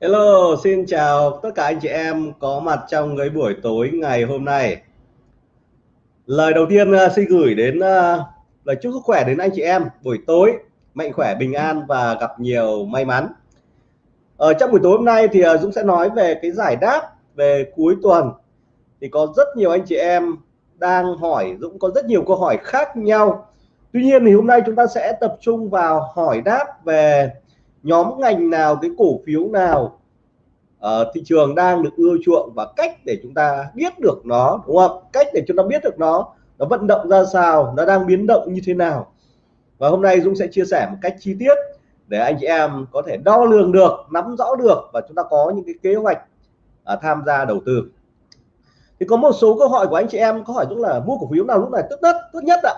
Hello, xin chào tất cả anh chị em có mặt trong cái buổi tối ngày hôm nay. Lời đầu tiên uh, xin gửi đến uh, lời chúc sức khỏe đến anh chị em buổi tối mạnh khỏe bình an và gặp nhiều may mắn. Ở trong buổi tối hôm nay thì uh, Dũng sẽ nói về cái giải đáp về cuối tuần. Thì có rất nhiều anh chị em đang hỏi Dũng có rất nhiều câu hỏi khác nhau. Tuy nhiên thì hôm nay chúng ta sẽ tập trung vào hỏi đáp về nhóm ngành nào cái cổ phiếu nào uh, thị trường đang được ưa chuộng và cách để chúng ta biết được nó đúng không? Cách để chúng ta biết được nó nó vận động ra sao nó đang biến động như thế nào. Và hôm nay Dũng sẽ chia sẻ một cách chi tiết để anh chị em có thể đo lường được nắm rõ được và chúng ta có những cái kế hoạch uh, tham gia đầu tư. Thì có một số câu hỏi của anh chị em có hỏi Dũng là mua cổ phiếu nào lúc này tốt nhất tốt nhất ạ?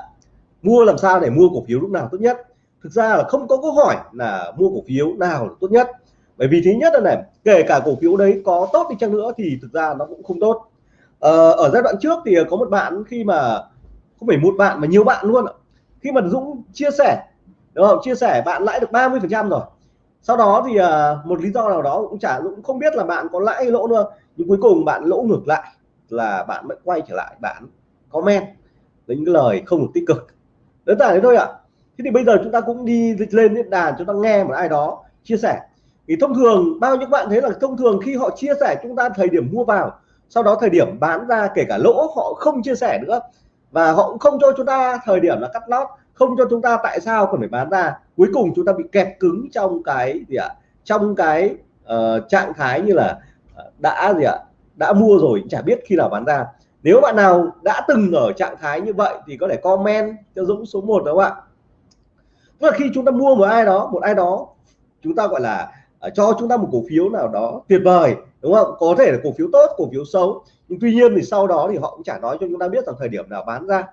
Mua làm sao để mua cổ phiếu lúc nào tốt nhất? Thực ra là không có câu hỏi là mua cổ phiếu nào là tốt nhất. Bởi vì thứ nhất là này kể cả cổ phiếu đấy có tốt đi chăng nữa thì thực ra nó cũng không tốt. Ờ, ở giai đoạn trước thì có một bạn khi mà không phải một bạn mà nhiều bạn luôn khi mà Dũng chia sẻ đúng không? Chia sẻ bạn lãi được 30 phần trăm rồi. Sau đó thì ờ, một lý do nào đó cũng chả cũng không biết là bạn có lãi hay lỗ nữa. Nhưng cuối cùng bạn lỗ ngược lại là bạn vẫn quay trở lại bạn comment những lời không được tích cực. Đơn giản thế thôi ạ. à thế thì bây giờ chúng ta cũng đi lên diễn đàn chúng ta nghe một ai đó chia sẻ. Thì thông thường bao nhiêu bạn thấy là thông thường khi họ chia sẻ chúng ta thời điểm mua vào sau đó thời điểm bán ra kể cả lỗ họ không chia sẻ nữa. Và họ cũng không cho chúng ta thời điểm là cắt lót không cho chúng ta tại sao cần phải bán ra. Cuối cùng chúng ta bị kẹt cứng trong cái gì ạ? Trong cái uh, trạng thái như là ờ, đã gì ạ? Đã mua rồi chả biết khi nào bán ra. Nếu bạn nào đã từng ở trạng thái như vậy thì có thể comment cho Dũng số 1 đó các bạn tức là khi chúng ta mua một ai đó một ai đó chúng ta gọi là uh, cho chúng ta một cổ phiếu nào đó tuyệt vời đúng không? Có thể là cổ phiếu tốt cổ phiếu xấu. Nhưng tuy nhiên thì sau đó thì họ cũng chả nói cho chúng ta biết rằng thời điểm nào bán ra.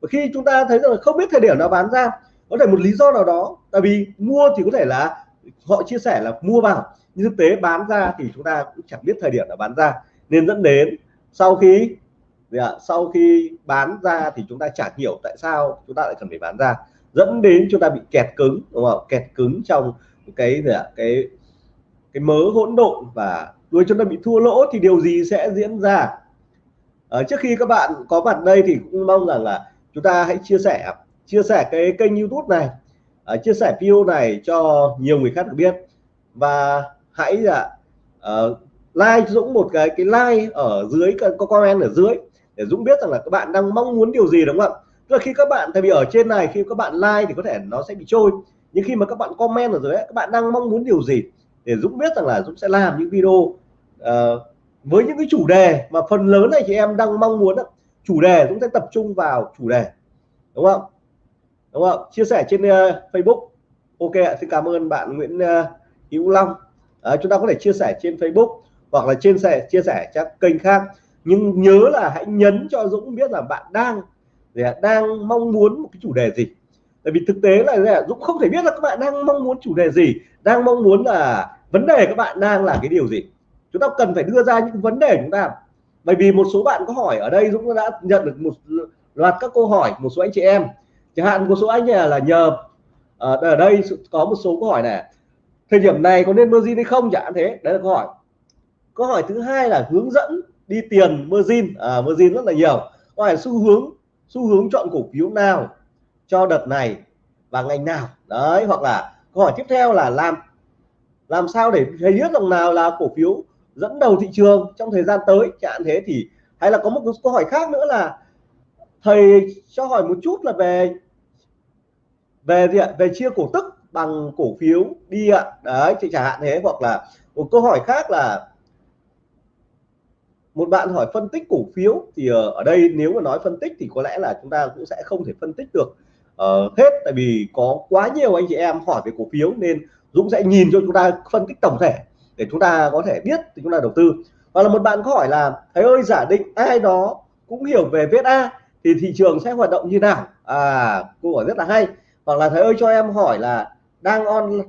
Và khi chúng ta thấy rằng không biết thời điểm nào bán ra có thể một lý do nào đó tại vì mua thì có thể là họ chia sẻ là mua vào nhưng thực tế bán ra thì chúng ta cũng chẳng biết thời điểm nào bán ra. Nên dẫn đến sau khi dạ, sau khi bán ra thì chúng ta chả hiểu tại sao chúng ta lại cần phải bán ra dẫn đến chúng ta bị kẹt cứng đúng không? Kẹt cứng trong cái gì ạ? Cái cái mớ hỗn độn và đuôi chúng ta bị thua lỗ thì điều gì sẽ diễn ra? Ở trước khi các bạn có mặt đây thì cũng mong rằng là chúng ta hãy chia sẻ chia sẻ cái kênh YouTube này à, chia sẻ video này cho nhiều người khác được biết. Và hãy là uh, like Dũng một cái cái like ở dưới có comment ở dưới để Dũng biết rằng là các bạn đang mong muốn điều gì đúng không ạ? Tức là khi các bạn tại vì ở trên này khi các bạn like thì có thể nó sẽ bị trôi. Nhưng khi mà các bạn comment ở dưới các bạn đang mong muốn điều gì để Dũng biết rằng là Dũng sẽ làm những video uh, với những cái chủ đề. Mà phần lớn này chị em đang mong muốn chủ đề Dũng sẽ tập trung vào chủ đề. Đúng không? Đúng không? Chia sẻ trên uh, Facebook. Ok xin cảm ơn bạn Nguyễn uh, Hữu Long. À, chúng ta có thể chia sẻ trên Facebook hoặc là trên sẻ chia sẻ các kênh khác. Nhưng nhớ là hãy nhấn cho Dũng biết là bạn đang đang mong muốn một cái chủ đề gì? Tại vì thực tế là Dũng không thể biết là các bạn đang mong muốn chủ đề gì đang mong muốn là vấn đề các bạn đang là cái điều gì. Chúng ta cần phải đưa ra những vấn đề chúng ta. Bởi vì một số bạn có hỏi ở đây Dũng đã nhận được một loạt các câu hỏi một số anh chị em. Chẳng hạn một số anh là, là nhờ ờ, ở, đây có một số câu hỏi này. Thời điểm này có nên margin hay không? Chẳng thế. Đấy là câu hỏi. Câu hỏi thứ hai là hướng dẫn đi tiền margin. À, margin rất là nhiều. Câu hỏi xu hướng xu hướng chọn cổ phiếu nào cho đợt này và ngành nào? Đấy, hoặc là câu hỏi tiếp theo là làm làm sao để thấy biết rằng nào là cổ phiếu dẫn đầu thị trường trong thời gian tới? Chẳng thế thì, hay là có một câu hỏi khác nữa là thầy cho hỏi một chút là về về gì ạ? Về chia cổ tức bằng cổ phiếu đi ạ. Đấy chị chẳng hạn thế, hoặc là một câu hỏi khác là một bạn hỏi phân tích cổ phiếu thì ờ, ở đây nếu mà nói phân tích thì có lẽ là chúng ta cũng sẽ không thể phân tích được uh, hết. Tại vì có quá nhiều anh chị em hỏi về cổ phiếu nên Dũng sẽ nhìn cho chúng ta phân tích tổng thể để chúng ta có thể biết thì chúng ta đầu tư. Và là một bạn có hỏi là thầy ơi giả định ai đó cũng hiểu về VSA thì thị trường sẽ hoạt động như nào? À câu hỏi rất là hay. Hoặc là thầy ơi cho em hỏi là đang on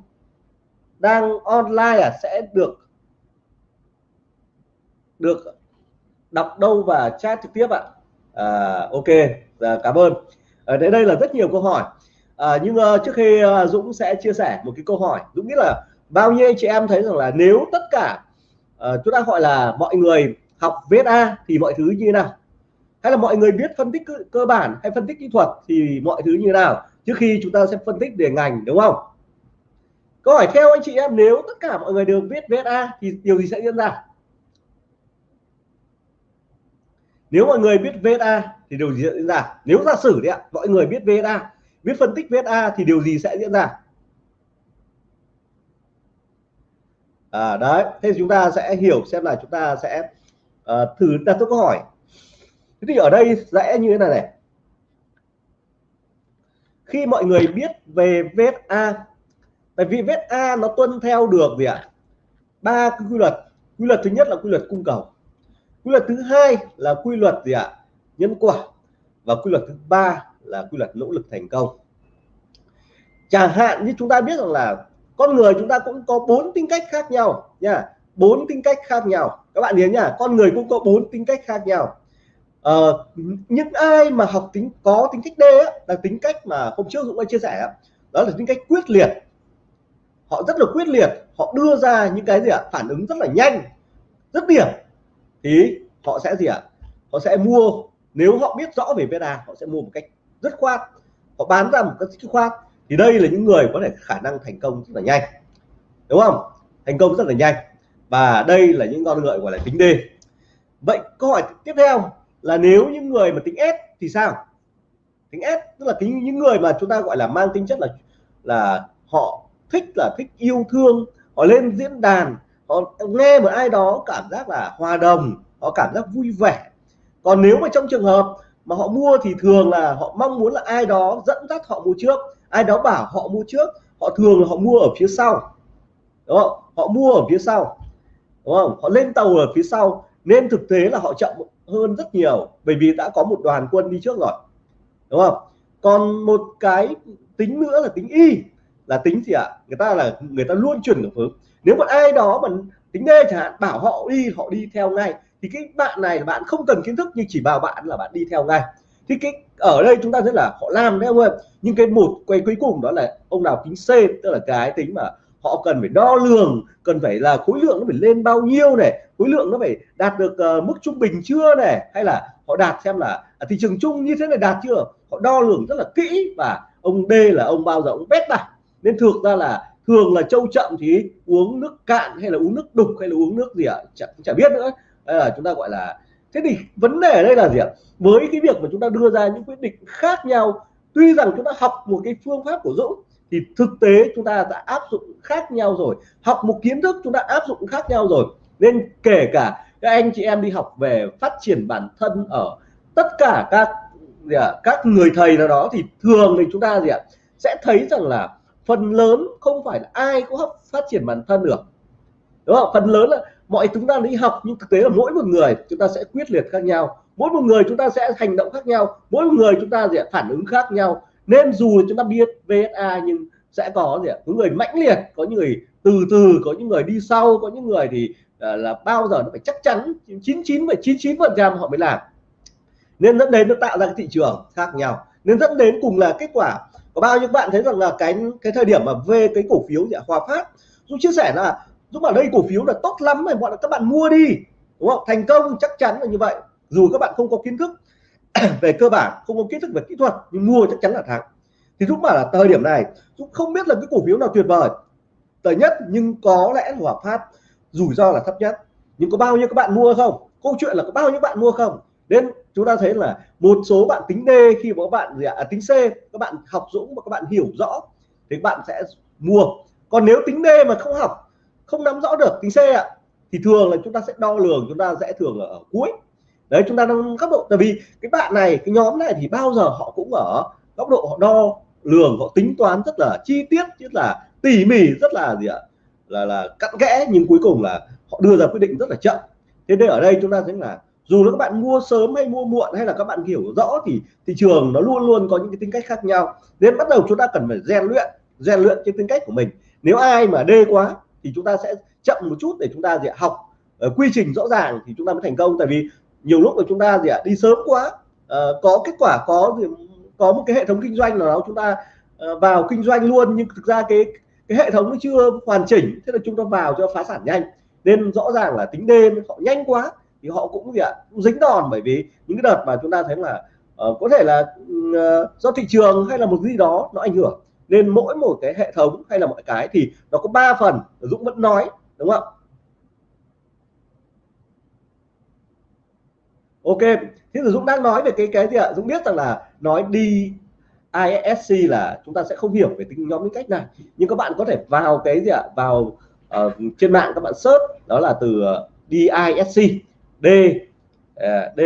đang online à sẽ được được đọc đâu và chat trực tiếp ạ. À, ok à, cảm ơn. Ở đây đây là rất nhiều câu hỏi. À, nhưng uh, trước khi uh, Dũng sẽ chia sẻ một cái câu hỏi. Dũng nghĩ là bao nhiêu anh chị em thấy rằng là nếu tất cả uh, chúng ta gọi là mọi người học VSA thì mọi thứ như thế nào? Hay là mọi người biết phân tích cơ, cơ bản hay phân tích kỹ thuật thì mọi thứ như thế nào? Trước khi chúng ta sẽ phân tích về ngành đúng không? Câu hỏi theo anh chị em nếu tất cả mọi người đều biết VSA thì điều gì sẽ diễn ra? Nếu mọi người biết VSA thì điều gì sẽ diễn ra? Nếu giả sử đấy ạ mọi người biết VSA biết phân tích VSA thì điều gì sẽ diễn ra? À, đấy thế chúng ta sẽ hiểu xem là chúng ta sẽ uh, thử đặt câu hỏi. Thế thì ở đây sẽ như thế này này. Khi mọi người biết về VSA tại vì VSA nó tuân theo được gì ạ? Ba cái quy luật. Quy luật thứ nhất là quy luật cung cầu quy luật thứ hai là quy luật gì ạ? Nhân quả. Và quy luật thứ ba là quy luật nỗ lực thành công. Chẳng hạn như chúng ta biết rằng là con người chúng ta cũng có bốn tính cách khác nhau nha. Bốn tính cách khác nhau. Các bạn nhớ nhá con người cũng có bốn tính cách khác nhau. Ờ, những ai mà học tính có tính cách D á, là tính cách mà hôm trước Dũng đã chia sẻ đó là tính cách quyết liệt. Họ rất là quyết liệt. Họ đưa ra những cái gì ạ? Phản ứng rất là nhanh rất điểm thì họ sẽ gì ạ? Họ sẽ mua, nếu họ biết rõ về beta họ sẽ mua một cách rất khoát. Họ bán ra một cách dứt khoát. Thì đây là những người có thể khả năng thành công rất là nhanh. Đúng không? Thành công rất là nhanh. Và đây là những con người gọi là tính D. Vậy câu hỏi tiếp theo là nếu những người mà tính S thì sao? Tính S tức là tính những người mà chúng ta gọi là mang tính chất là là họ thích là thích yêu thương, họ lên diễn đàn họ nghe một ai đó cảm giác là hòa đồng họ cảm giác vui vẻ. Còn nếu mà trong trường hợp mà họ mua thì thường là họ mong muốn là ai đó dẫn dắt họ mua trước. Ai đó bảo họ mua trước, họ thường là họ mua ở phía sau. Đúng không? Họ mua ở phía sau. Đúng không? Họ lên tàu ở phía sau. Nên thực tế là họ chậm hơn rất nhiều, bởi vì đã có một đoàn quân đi trước rồi. Đúng không? Còn một cái tính nữa là tính y, là tính gì ạ? À? người ta là, người ta luôn chuyển cảm hứng nếu một ai đó mà tính D chẳng hạn bảo họ đi họ đi theo ngay thì cái bạn này bạn không cần kiến thức nhưng chỉ bảo bạn là bạn đi theo ngay. Thì cái ở đây chúng ta thấy là họ làm đấy không ơi. Nhưng cái một quay cuối cùng đó là ông nào tính C tức là cái tính mà họ cần phải đo lường cần phải là khối lượng nó phải lên bao nhiêu này khối lượng nó phải đạt được uh, mức trung bình chưa này hay là họ đạt xem là à, thị trường chung như thế này đạt chưa? Họ đo lường rất là kỹ và ông D là ông bao giờ ông bét vào nên thực ra là thường là trâu chậm thì uống nước cạn hay là uống nước đục hay là uống nước gì ạ? À? chẳng chả biết nữa. Đây là chúng ta gọi là thế thì vấn đề ở đây là gì ạ? Với cái việc mà chúng ta đưa ra những quyết định khác nhau tuy rằng chúng ta học một cái phương pháp của Dũng thì thực tế chúng ta đã áp dụng khác nhau rồi. Học một kiến thức chúng ta áp dụng khác nhau rồi. Nên kể cả các anh chị em đi học về phát triển bản thân ở tất cả các gì à, các người thầy nào đó thì thường thì chúng ta gì ạ sẽ thấy rằng là phần lớn không phải là ai cũng học phát triển bản thân được. Đúng không? Phần lớn là mọi chúng ta đi học nhưng thực tế là mỗi một người chúng ta sẽ quyết liệt khác nhau. Mỗi một người chúng ta sẽ hành động khác nhau. Mỗi một người chúng ta sẽ phản ứng khác nhau. Nên dù chúng ta biết VSA nhưng sẽ có gì có người mãnh liệt có những người từ từ có những người đi sau có những người thì là, là bao giờ nó phải chắc chắn. 99 99 phần trăm họ mới làm. Nên dẫn đến nó tạo ra cái thị trường khác nhau. Nên dẫn đến cùng là kết quả có bao nhiêu bạn thấy rằng là cái cái thời điểm mà về cái cổ phiếu dạ Hòa Phát? Dũng chia sẻ là Dũng bảo đây cổ phiếu là tốt lắm này bọn các bạn mua đi, đúng không? Thành công chắc chắn là như vậy. Dù các bạn không có kiến thức về cơ bản, không có kiến thức về kỹ thuật, nhưng mua chắc chắn là thắng. Thì Dũng bảo là thời điểm này Dũng không biết là cái cổ phiếu nào tuyệt vời. Tệ nhất nhưng có lẽ Hòa Phát, rủi ro là thấp nhất. Nhưng có bao nhiêu các bạn mua không? Câu chuyện là có bao nhiêu bạn mua không? Nên chúng ta thấy là một số bạn tính D khi mà các bạn gì ạ? À, tính C các bạn học dũng và các bạn hiểu rõ thì bạn sẽ mua. Còn nếu tính D mà không học không nắm rõ được tính C ạ thì thường là chúng ta sẽ đo lường chúng ta sẽ thường ở, ở cuối. Đấy chúng ta đang góc độ tại vì cái bạn này cái nhóm này thì bao giờ họ cũng ở góc độ họ đo lường họ tính toán rất là chi tiết rất là tỉ mỉ rất là gì ạ? Là là cặn kẽ nhưng cuối cùng là họ đưa ra quyết định rất là chậm. Thế nên ở đây chúng ta thấy là dù là các bạn mua sớm hay mua muộn hay là các bạn hiểu rõ thì thị trường nó luôn luôn có những cái tính cách khác nhau. Nên bắt đầu chúng ta cần phải rèn luyện rèn luyện cái tính cách của mình. Nếu ai mà đê quá thì chúng ta sẽ chậm một chút để chúng ta gì học uh, quy trình rõ ràng thì chúng ta mới thành công. Tại vì nhiều lúc là chúng ta gì ạ đi sớm quá uh, có kết quả có gì, có một cái hệ thống kinh doanh nào đó chúng ta uh, vào kinh doanh luôn nhưng thực ra cái cái hệ thống nó chưa hoàn chỉnh thế là chúng ta vào cho phá sản nhanh. Nên rõ ràng là tính đêm họ nhanh quá thì họ cũng gì ạ cũng dính đòn bởi vì những cái đợt mà chúng ta thấy là uh, có thể là uh, do thị trường hay là một gì đó nó ảnh hưởng nên mỗi một cái hệ thống hay là mọi cái thì nó có ba phần Dũng vẫn nói đúng không ok thế rồi Dũng đang nói về cái cái gì ạ? Dũng biết rằng là nói đi ISC là chúng ta sẽ không hiểu về tính nhóm những cách này nhưng các bạn có thể vào cái gì ạ? Vào uh, trên mạng các bạn search đó là từ uh, DISC D à, D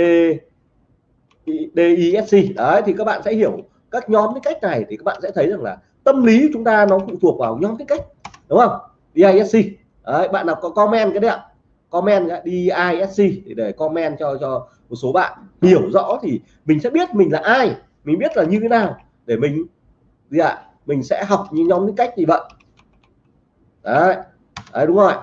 DISC đấy thì các bạn sẽ hiểu các nhóm cái cách này thì các bạn sẽ thấy rằng là tâm lý chúng ta nó phụ thuộc vào nhóm cái cách đúng không? DISC đấy bạn nào có comment cái đấy ạ? Comment DISC để comment cho cho một số bạn hiểu rõ thì mình sẽ biết mình là ai mình biết là như thế nào để mình gì ạ? À, mình sẽ học những nhóm những cách gì vậy. Đấy, đấy đúng rồi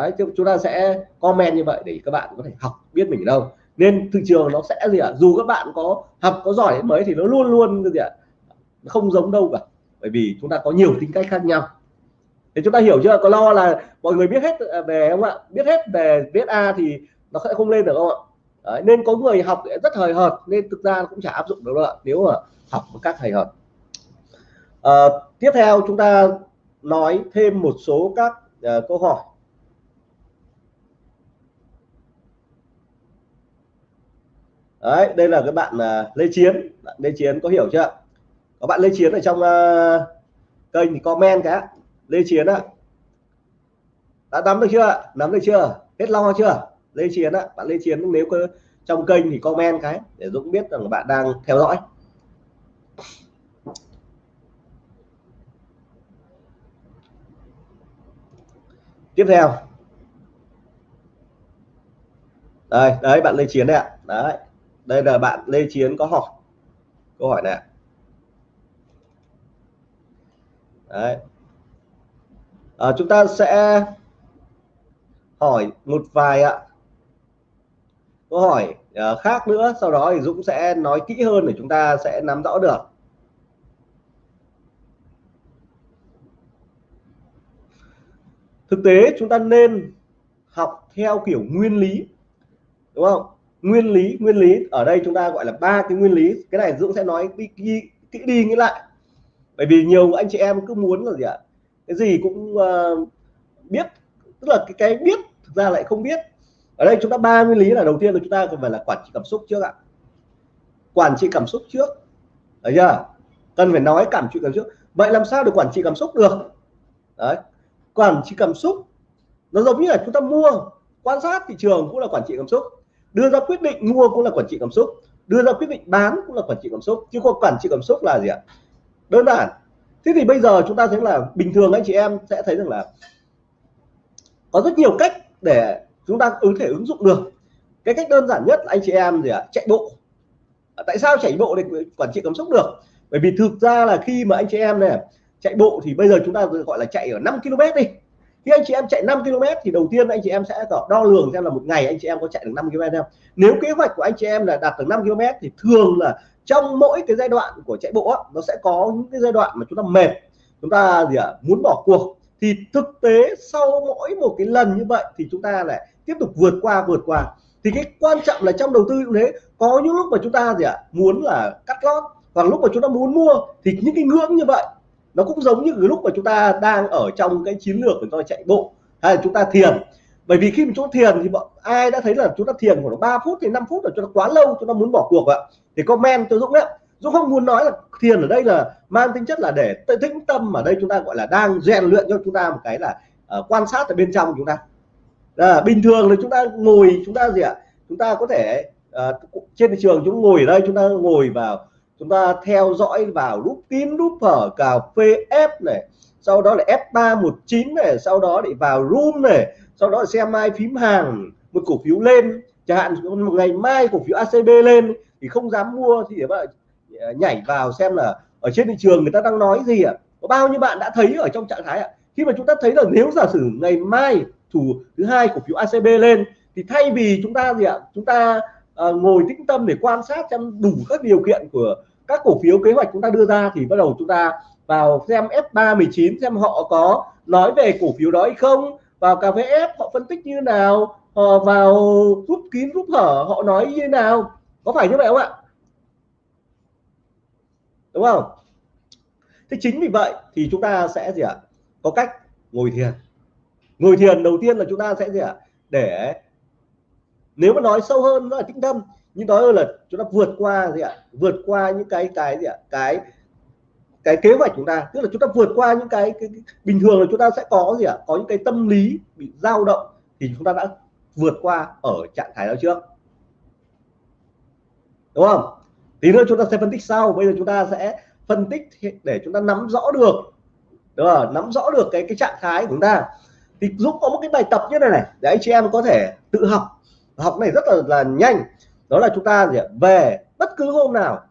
đấy chúng ta sẽ comment như vậy để các bạn có thể học biết mình ở đâu. Nên thị trường nó sẽ gì ạ? À? dù các bạn có học có giỏi đến mấy thì nó luôn luôn gì ạ? À? không giống đâu cả. Bởi vì chúng ta có nhiều tính cách khác nhau. Thì chúng ta hiểu chưa? Có lo là mọi người biết hết à, về không ạ? Biết hết về viết A thì nó sẽ không lên được không ạ? Đấy, nên có người học rất hời hợt nên thực ra cũng chả áp dụng được đâu ạ nếu mà học một cách hời hợt. À, tiếp theo chúng ta nói thêm một số các uh, câu hỏi. Đấy, đây là cái bạn uh, Lê Chiến. Bạn Lê Chiến có hiểu chưa? Các bạn Lê Chiến ở trong uh, kênh thì comment cái Lê Chiến ạ. Đã nắm được chưa nắm được chưa? Hết lo chưa? Lê Chiến á bạn Lê Chiến nếu có trong kênh thì comment cái để Dũng biết rằng bạn đang theo dõi. Tiếp theo. Đây đấy bạn Lê Chiến đấy ạ. Đấy đây là bạn Lê Chiến có hỏi câu hỏi này đấy. À, chúng ta sẽ hỏi một vài ạ. Câu hỏi uh, khác nữa sau đó thì Dũng sẽ nói kỹ hơn để chúng ta sẽ nắm rõ được. Thực tế chúng ta nên học theo kiểu nguyên lý đúng không? Nguyên lý nguyên lý ở đây chúng ta gọi là ba cái nguyên lý. Cái này Dũng sẽ nói đi kỹ đi, đi nghĩ lại. Bởi vì nhiều anh chị em cứ muốn là gì ạ? Cái gì cũng uh, biết tức là cái cái biết thực ra lại không biết. Ở đây chúng ta ba nguyên lý là đầu tiên là chúng ta cần phải là quản trị cảm xúc trước ạ. Quản trị cảm xúc trước. Đấy chưa? Cần phải nói cảm trị cảm xúc. Vậy làm sao để quản trị cảm xúc được? Đấy. Quản trị cảm xúc nó giống như là chúng ta mua quan sát thị trường cũng là quản trị cảm xúc đưa ra quyết định mua cũng là quản trị cảm xúc. Đưa ra quyết định bán cũng là quản trị cảm xúc. Chứ không quản trị cảm xúc là gì ạ? Đơn giản. Thế thì bây giờ chúng ta thấy là bình thường anh chị em sẽ thấy rằng là có rất nhiều cách để chúng ta ứng thể ứng dụng được. Cái cách đơn giản nhất là anh chị em gì ạ? Chạy bộ. Tại sao chạy bộ để quản trị cảm xúc được? Bởi vì thực ra là khi mà anh chị em này chạy bộ thì bây giờ chúng ta gọi là chạy ở 5 km đi khi anh chị em chạy 5 km thì đầu tiên anh chị em sẽ đo lường xem là một ngày anh chị em có chạy được 5 km không. Nếu kế hoạch của anh chị em là đạt được 5 km thì thường là trong mỗi cái giai đoạn của chạy bộ nó sẽ có những cái giai đoạn mà chúng ta mệt chúng ta gì ạ à, muốn bỏ cuộc. Thì thực tế sau mỗi một cái lần như vậy thì chúng ta lại tiếp tục vượt qua vượt qua. Thì cái quan trọng là trong đầu tư cũng thế có những lúc mà chúng ta gì ạ à, muốn là cắt lót hoặc lúc mà chúng ta muốn mua thì những cái ngưỡng như vậy nó cũng giống như cái lúc mà chúng ta đang ở trong cái chiến lược của chúng ta chạy bộ hay là chúng ta thiền bởi vì khi mà chúng ta thiền thì bọn ai đã thấy là chúng ta thiền khoảng 3 phút thì 5 phút là chúng ta quá lâu chúng ta muốn bỏ cuộc ạ thì comment cho Dũng đấy Dũng không muốn nói là thiền ở đây là mang tính chất là để tĩnh tâm ở đây chúng ta gọi là đang rèn luyện cho chúng ta một cái là uh, quan sát ở bên trong chúng ta à, bình thường là chúng ta ngồi chúng ta gì ạ chúng ta có thể uh, trên thị trường chúng ngồi ở đây chúng ta ngồi vào chúng ta theo dõi vào lúc kín lúc hở cà phê F này sau đó là F319 này sau đó để vào room này sau đó xem mai phím hàng một cổ phiếu lên chẳng hạn một ngày mai cổ phiếu ACB lên thì không dám mua thì bạn ờ, nhảy vào xem là ở trên thị trường người ta đang nói gì ạ à? có bao nhiêu bạn đã thấy ở trong trạng thái ạ à? khi mà chúng ta thấy là nếu giả sử ngày mai thủ thứ hai cổ phiếu ACB lên thì thay vì chúng ta gì ạ à? chúng ta uh, ngồi tĩnh tâm để quan sát xem đủ các điều kiện của các cổ phiếu kế hoạch chúng ta đưa ra thì bắt đầu chúng ta vào xem F319 xem họ có nói về cổ phiếu đó hay không. Vào cà phê F, họ phân tích như nào, họ vào rút kín, rút hở, họ nói như nào. Có phải như vậy không ạ? Đúng không? Thế chính vì vậy thì chúng ta sẽ gì ạ? Có cách ngồi thiền. Ngồi thiền đầu tiên là chúng ta sẽ gì ạ? Để nếu mà nói sâu hơn, nó là tĩnh tâm nhưng đó là chúng ta vượt qua gì ạ? Vượt qua những cái cái gì ạ? Cái cái kế hoạch chúng ta. Tức là chúng ta vượt qua những cái, cái, cái bình thường là chúng ta sẽ có gì ạ? Có những cái tâm lý bị dao động thì chúng ta đã vượt qua ở trạng thái đó trước. Đúng không? Tí nữa chúng ta sẽ phân tích sau. Bây giờ chúng ta sẽ phân tích để chúng ta nắm rõ được. Đúng không? nắm rõ được cái cái trạng thái của chúng ta. Thì Dũng có một cái bài tập như này này để anh chị em có thể tự học. Học này rất là là nhanh đó là chúng ta gì ạ? Về bất cứ hôm nào,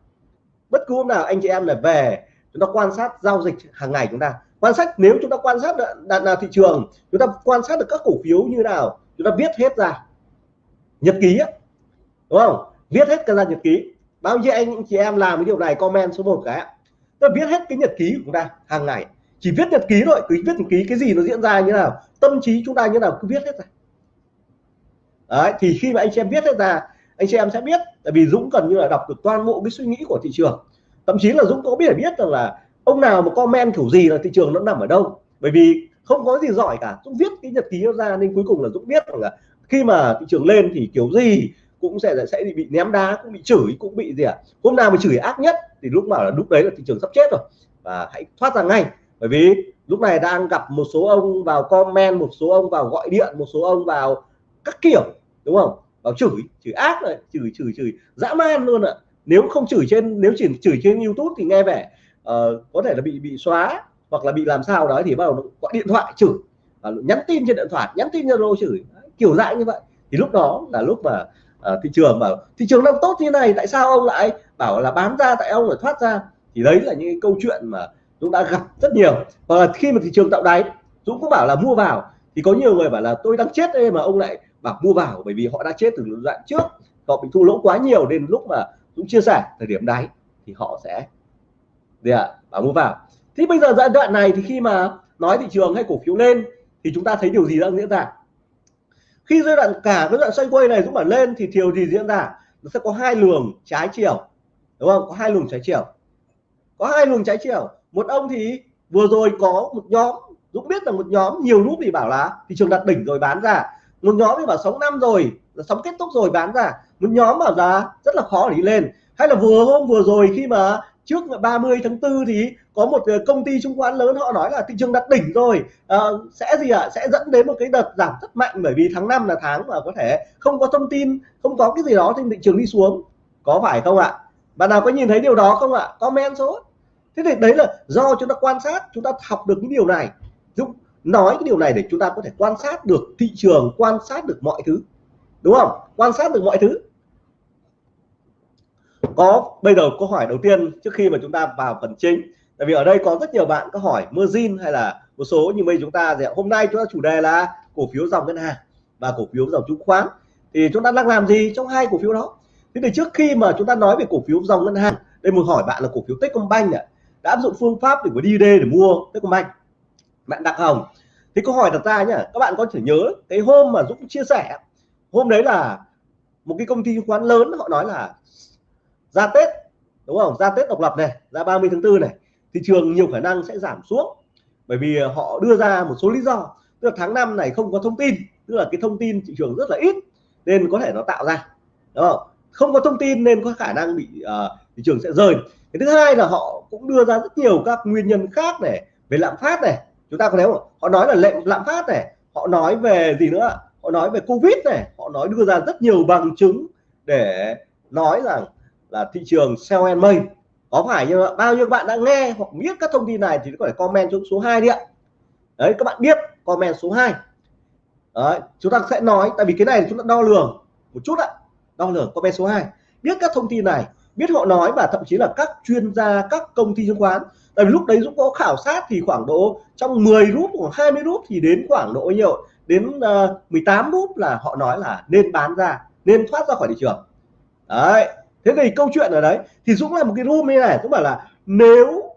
bất cứ hôm nào anh chị em là về, chúng ta quan sát giao dịch hàng ngày chúng ta. Quan sát, nếu chúng ta quan sát đạt là thị trường, chúng ta quan sát được các cổ phiếu như nào, chúng ta viết hết ra. Nhật ký á, đúng không? Viết hết cái ra nhật ký. Bao nhiêu anh chị em làm cái điều này, comment số 1 cái ta viết hết cái nhật ký của chúng ta hàng ngày. Chỉ viết nhật ký thôi, cứ viết nhật ký, cái gì nó diễn ra như nào, tâm trí chúng ta như nào, cứ viết hết ra. Đấy, thì khi mà anh chị em viết hết ra anh chị em sẽ biết, tại vì Dũng gần như là đọc được toàn bộ cái suy nghĩ của thị trường. Thậm chí là Dũng có biết biết rằng là ông nào mà comment kiểu gì là thị trường nó nằm ở đâu. Bởi vì không có gì giỏi cả. Dũng viết cái nhật ký nó ra nên cuối cùng là Dũng biết rằng là khi mà thị trường lên thì kiểu gì cũng sẽ sẽ bị ném đá, cũng bị chửi, cũng bị gì ạ à? hôm nào mà chửi ác nhất thì lúc nào là lúc đấy là thị trường sắp chết rồi. Và hãy thoát ra ngay. Bởi vì lúc này đang gặp một số ông vào comment, một số ông vào gọi điện, một số ông vào các kiểu, đúng không? Vào chửi chửi ác rồi chửi chửi chửi dã man luôn ạ. Nếu không chửi trên nếu chỉ chửi trên YouTube thì nghe vẻ uh, có thể là bị bị xóa hoặc là bị làm sao đó thì bắt đầu gọi điện thoại chửi. Uh, nhắn tin trên điện thoại nhắn tin zalo chửi. Kiểu dạng như vậy. Thì lúc đó là lúc mà uh, thị trường mà thị trường đang tốt như này tại sao ông lại bảo là bán ra tại ông lại thoát ra? Thì đấy là những câu chuyện mà Dũng đã gặp rất nhiều. Và khi mà thị trường tạo đáy Dũng cũng bảo là mua vào. Thì có nhiều người bảo là tôi đang chết đây mà ông lại bảo mua vào, bởi vì họ đã chết từ đoạn trước. Họ bị thua lỗ quá nhiều nên lúc mà Dũng chia sẻ thời điểm đáy thì họ sẽ gì ạ, bảo mua vào. Thì bây giờ giai đoạn này thì khi mà nói thị trường hay cổ phiếu lên thì chúng ta thấy điều gì đang diễn ra? Khi giai đoạn, cả cái đoạn xoay quay này Dũng bảo lên thì điều gì diễn ra? Nó sẽ có hai luồng trái chiều, đúng không? Có hai luồng trái chiều. Có hai luồng trái chiều. Một ông thì vừa rồi có một nhóm, Dũng biết là một nhóm nhiều lúc thì bảo là thị trường đặt đỉnh rồi bán ra một nhóm thì bảo sống năm rồi sống kết thúc rồi bán ra. Một nhóm bảo giá rất là khó để đi lên. Hay là vừa hôm vừa rồi khi mà trước 30 tháng 4 thì có một ờ, công ty chứng khoán lớn họ nói là thị trường đặt đỉnh rồi. À, sẽ gì ạ? À? sẽ dẫn đến một cái đợt giảm rất mạnh bởi vì tháng 5 là tháng mà có thể không có thông tin không có cái gì đó trên thị trường đi xuống. Có phải không ạ? Bạn nào có nhìn thấy điều đó không ạ? Comment số. Thế thì đấy là do chúng ta quan sát chúng ta học được những điều này nói cái điều này để chúng ta có thể quan sát được thị trường, quan sát được mọi thứ. Đúng không? Quan sát được mọi thứ. Có, bây giờ câu hỏi đầu tiên trước khi mà chúng ta vào phần chính. Tại vì ở đây có rất nhiều bạn có hỏi mưa zin hay là một số như bây chúng ta thì hôm nay chúng ta chủ đề là cổ phiếu dòng ngân hàng và cổ phiếu dòng chứng khoán. Thì chúng ta đang làm gì trong hai cổ phiếu đó? Thế thì trước khi mà chúng ta nói về cổ phiếu dòng ngân hàng, đây một hỏi bạn là cổ phiếu Techcombank này đã áp dụng phương pháp để có đi để mua Techcombank. Bạn Đặng Hồng thì câu hỏi đặt ra nhá các bạn có thể nhớ cái hôm mà Dũng chia sẻ hôm đấy là một cái công ty chứng khoán lớn họ nói là ra Tết đúng không? Ra Tết độc lập này ra 30 tháng 4 này thị trường nhiều khả năng sẽ giảm xuống. Bởi vì họ đưa ra một số lý do tức là tháng 5 này không có thông tin tức là cái thông tin thị trường rất là ít nên có thể nó tạo ra đúng không? Không có thông tin nên có khả năng bị uh, thị trường sẽ rơi cái thứ hai là họ cũng đưa ra rất nhiều các nguyên nhân khác này về lạm phát này chúng ta có thấy không họ nói là lệnh lạm phát này họ nói về gì nữa? Họ nói về covid này họ nói đưa ra rất nhiều bằng chứng để nói rằng là thị trường sell and may có phải như bao nhiêu bạn đã nghe hoặc biết các thông tin này thì có thể comment xuống số 2 đi ạ. Đấy các bạn biết comment số 2 đấy, chúng ta sẽ nói tại vì cái này chúng ta đo lường một chút ạ. Đo lường comment số 2 biết các thông tin này biết họ nói và thậm chí là các chuyên gia các công ty chứng khoán tại vì lúc đấy Dũng có khảo sát thì khoảng độ trong 10 rút hoặc 20 rút thì đến khoảng độ nhiều đến uh, 18 rút là họ nói là nên bán ra nên thoát ra khỏi thị trường. Đấy thế thì câu chuyện ở đấy thì Dũng là một cái room như này Dũng bảo là nếu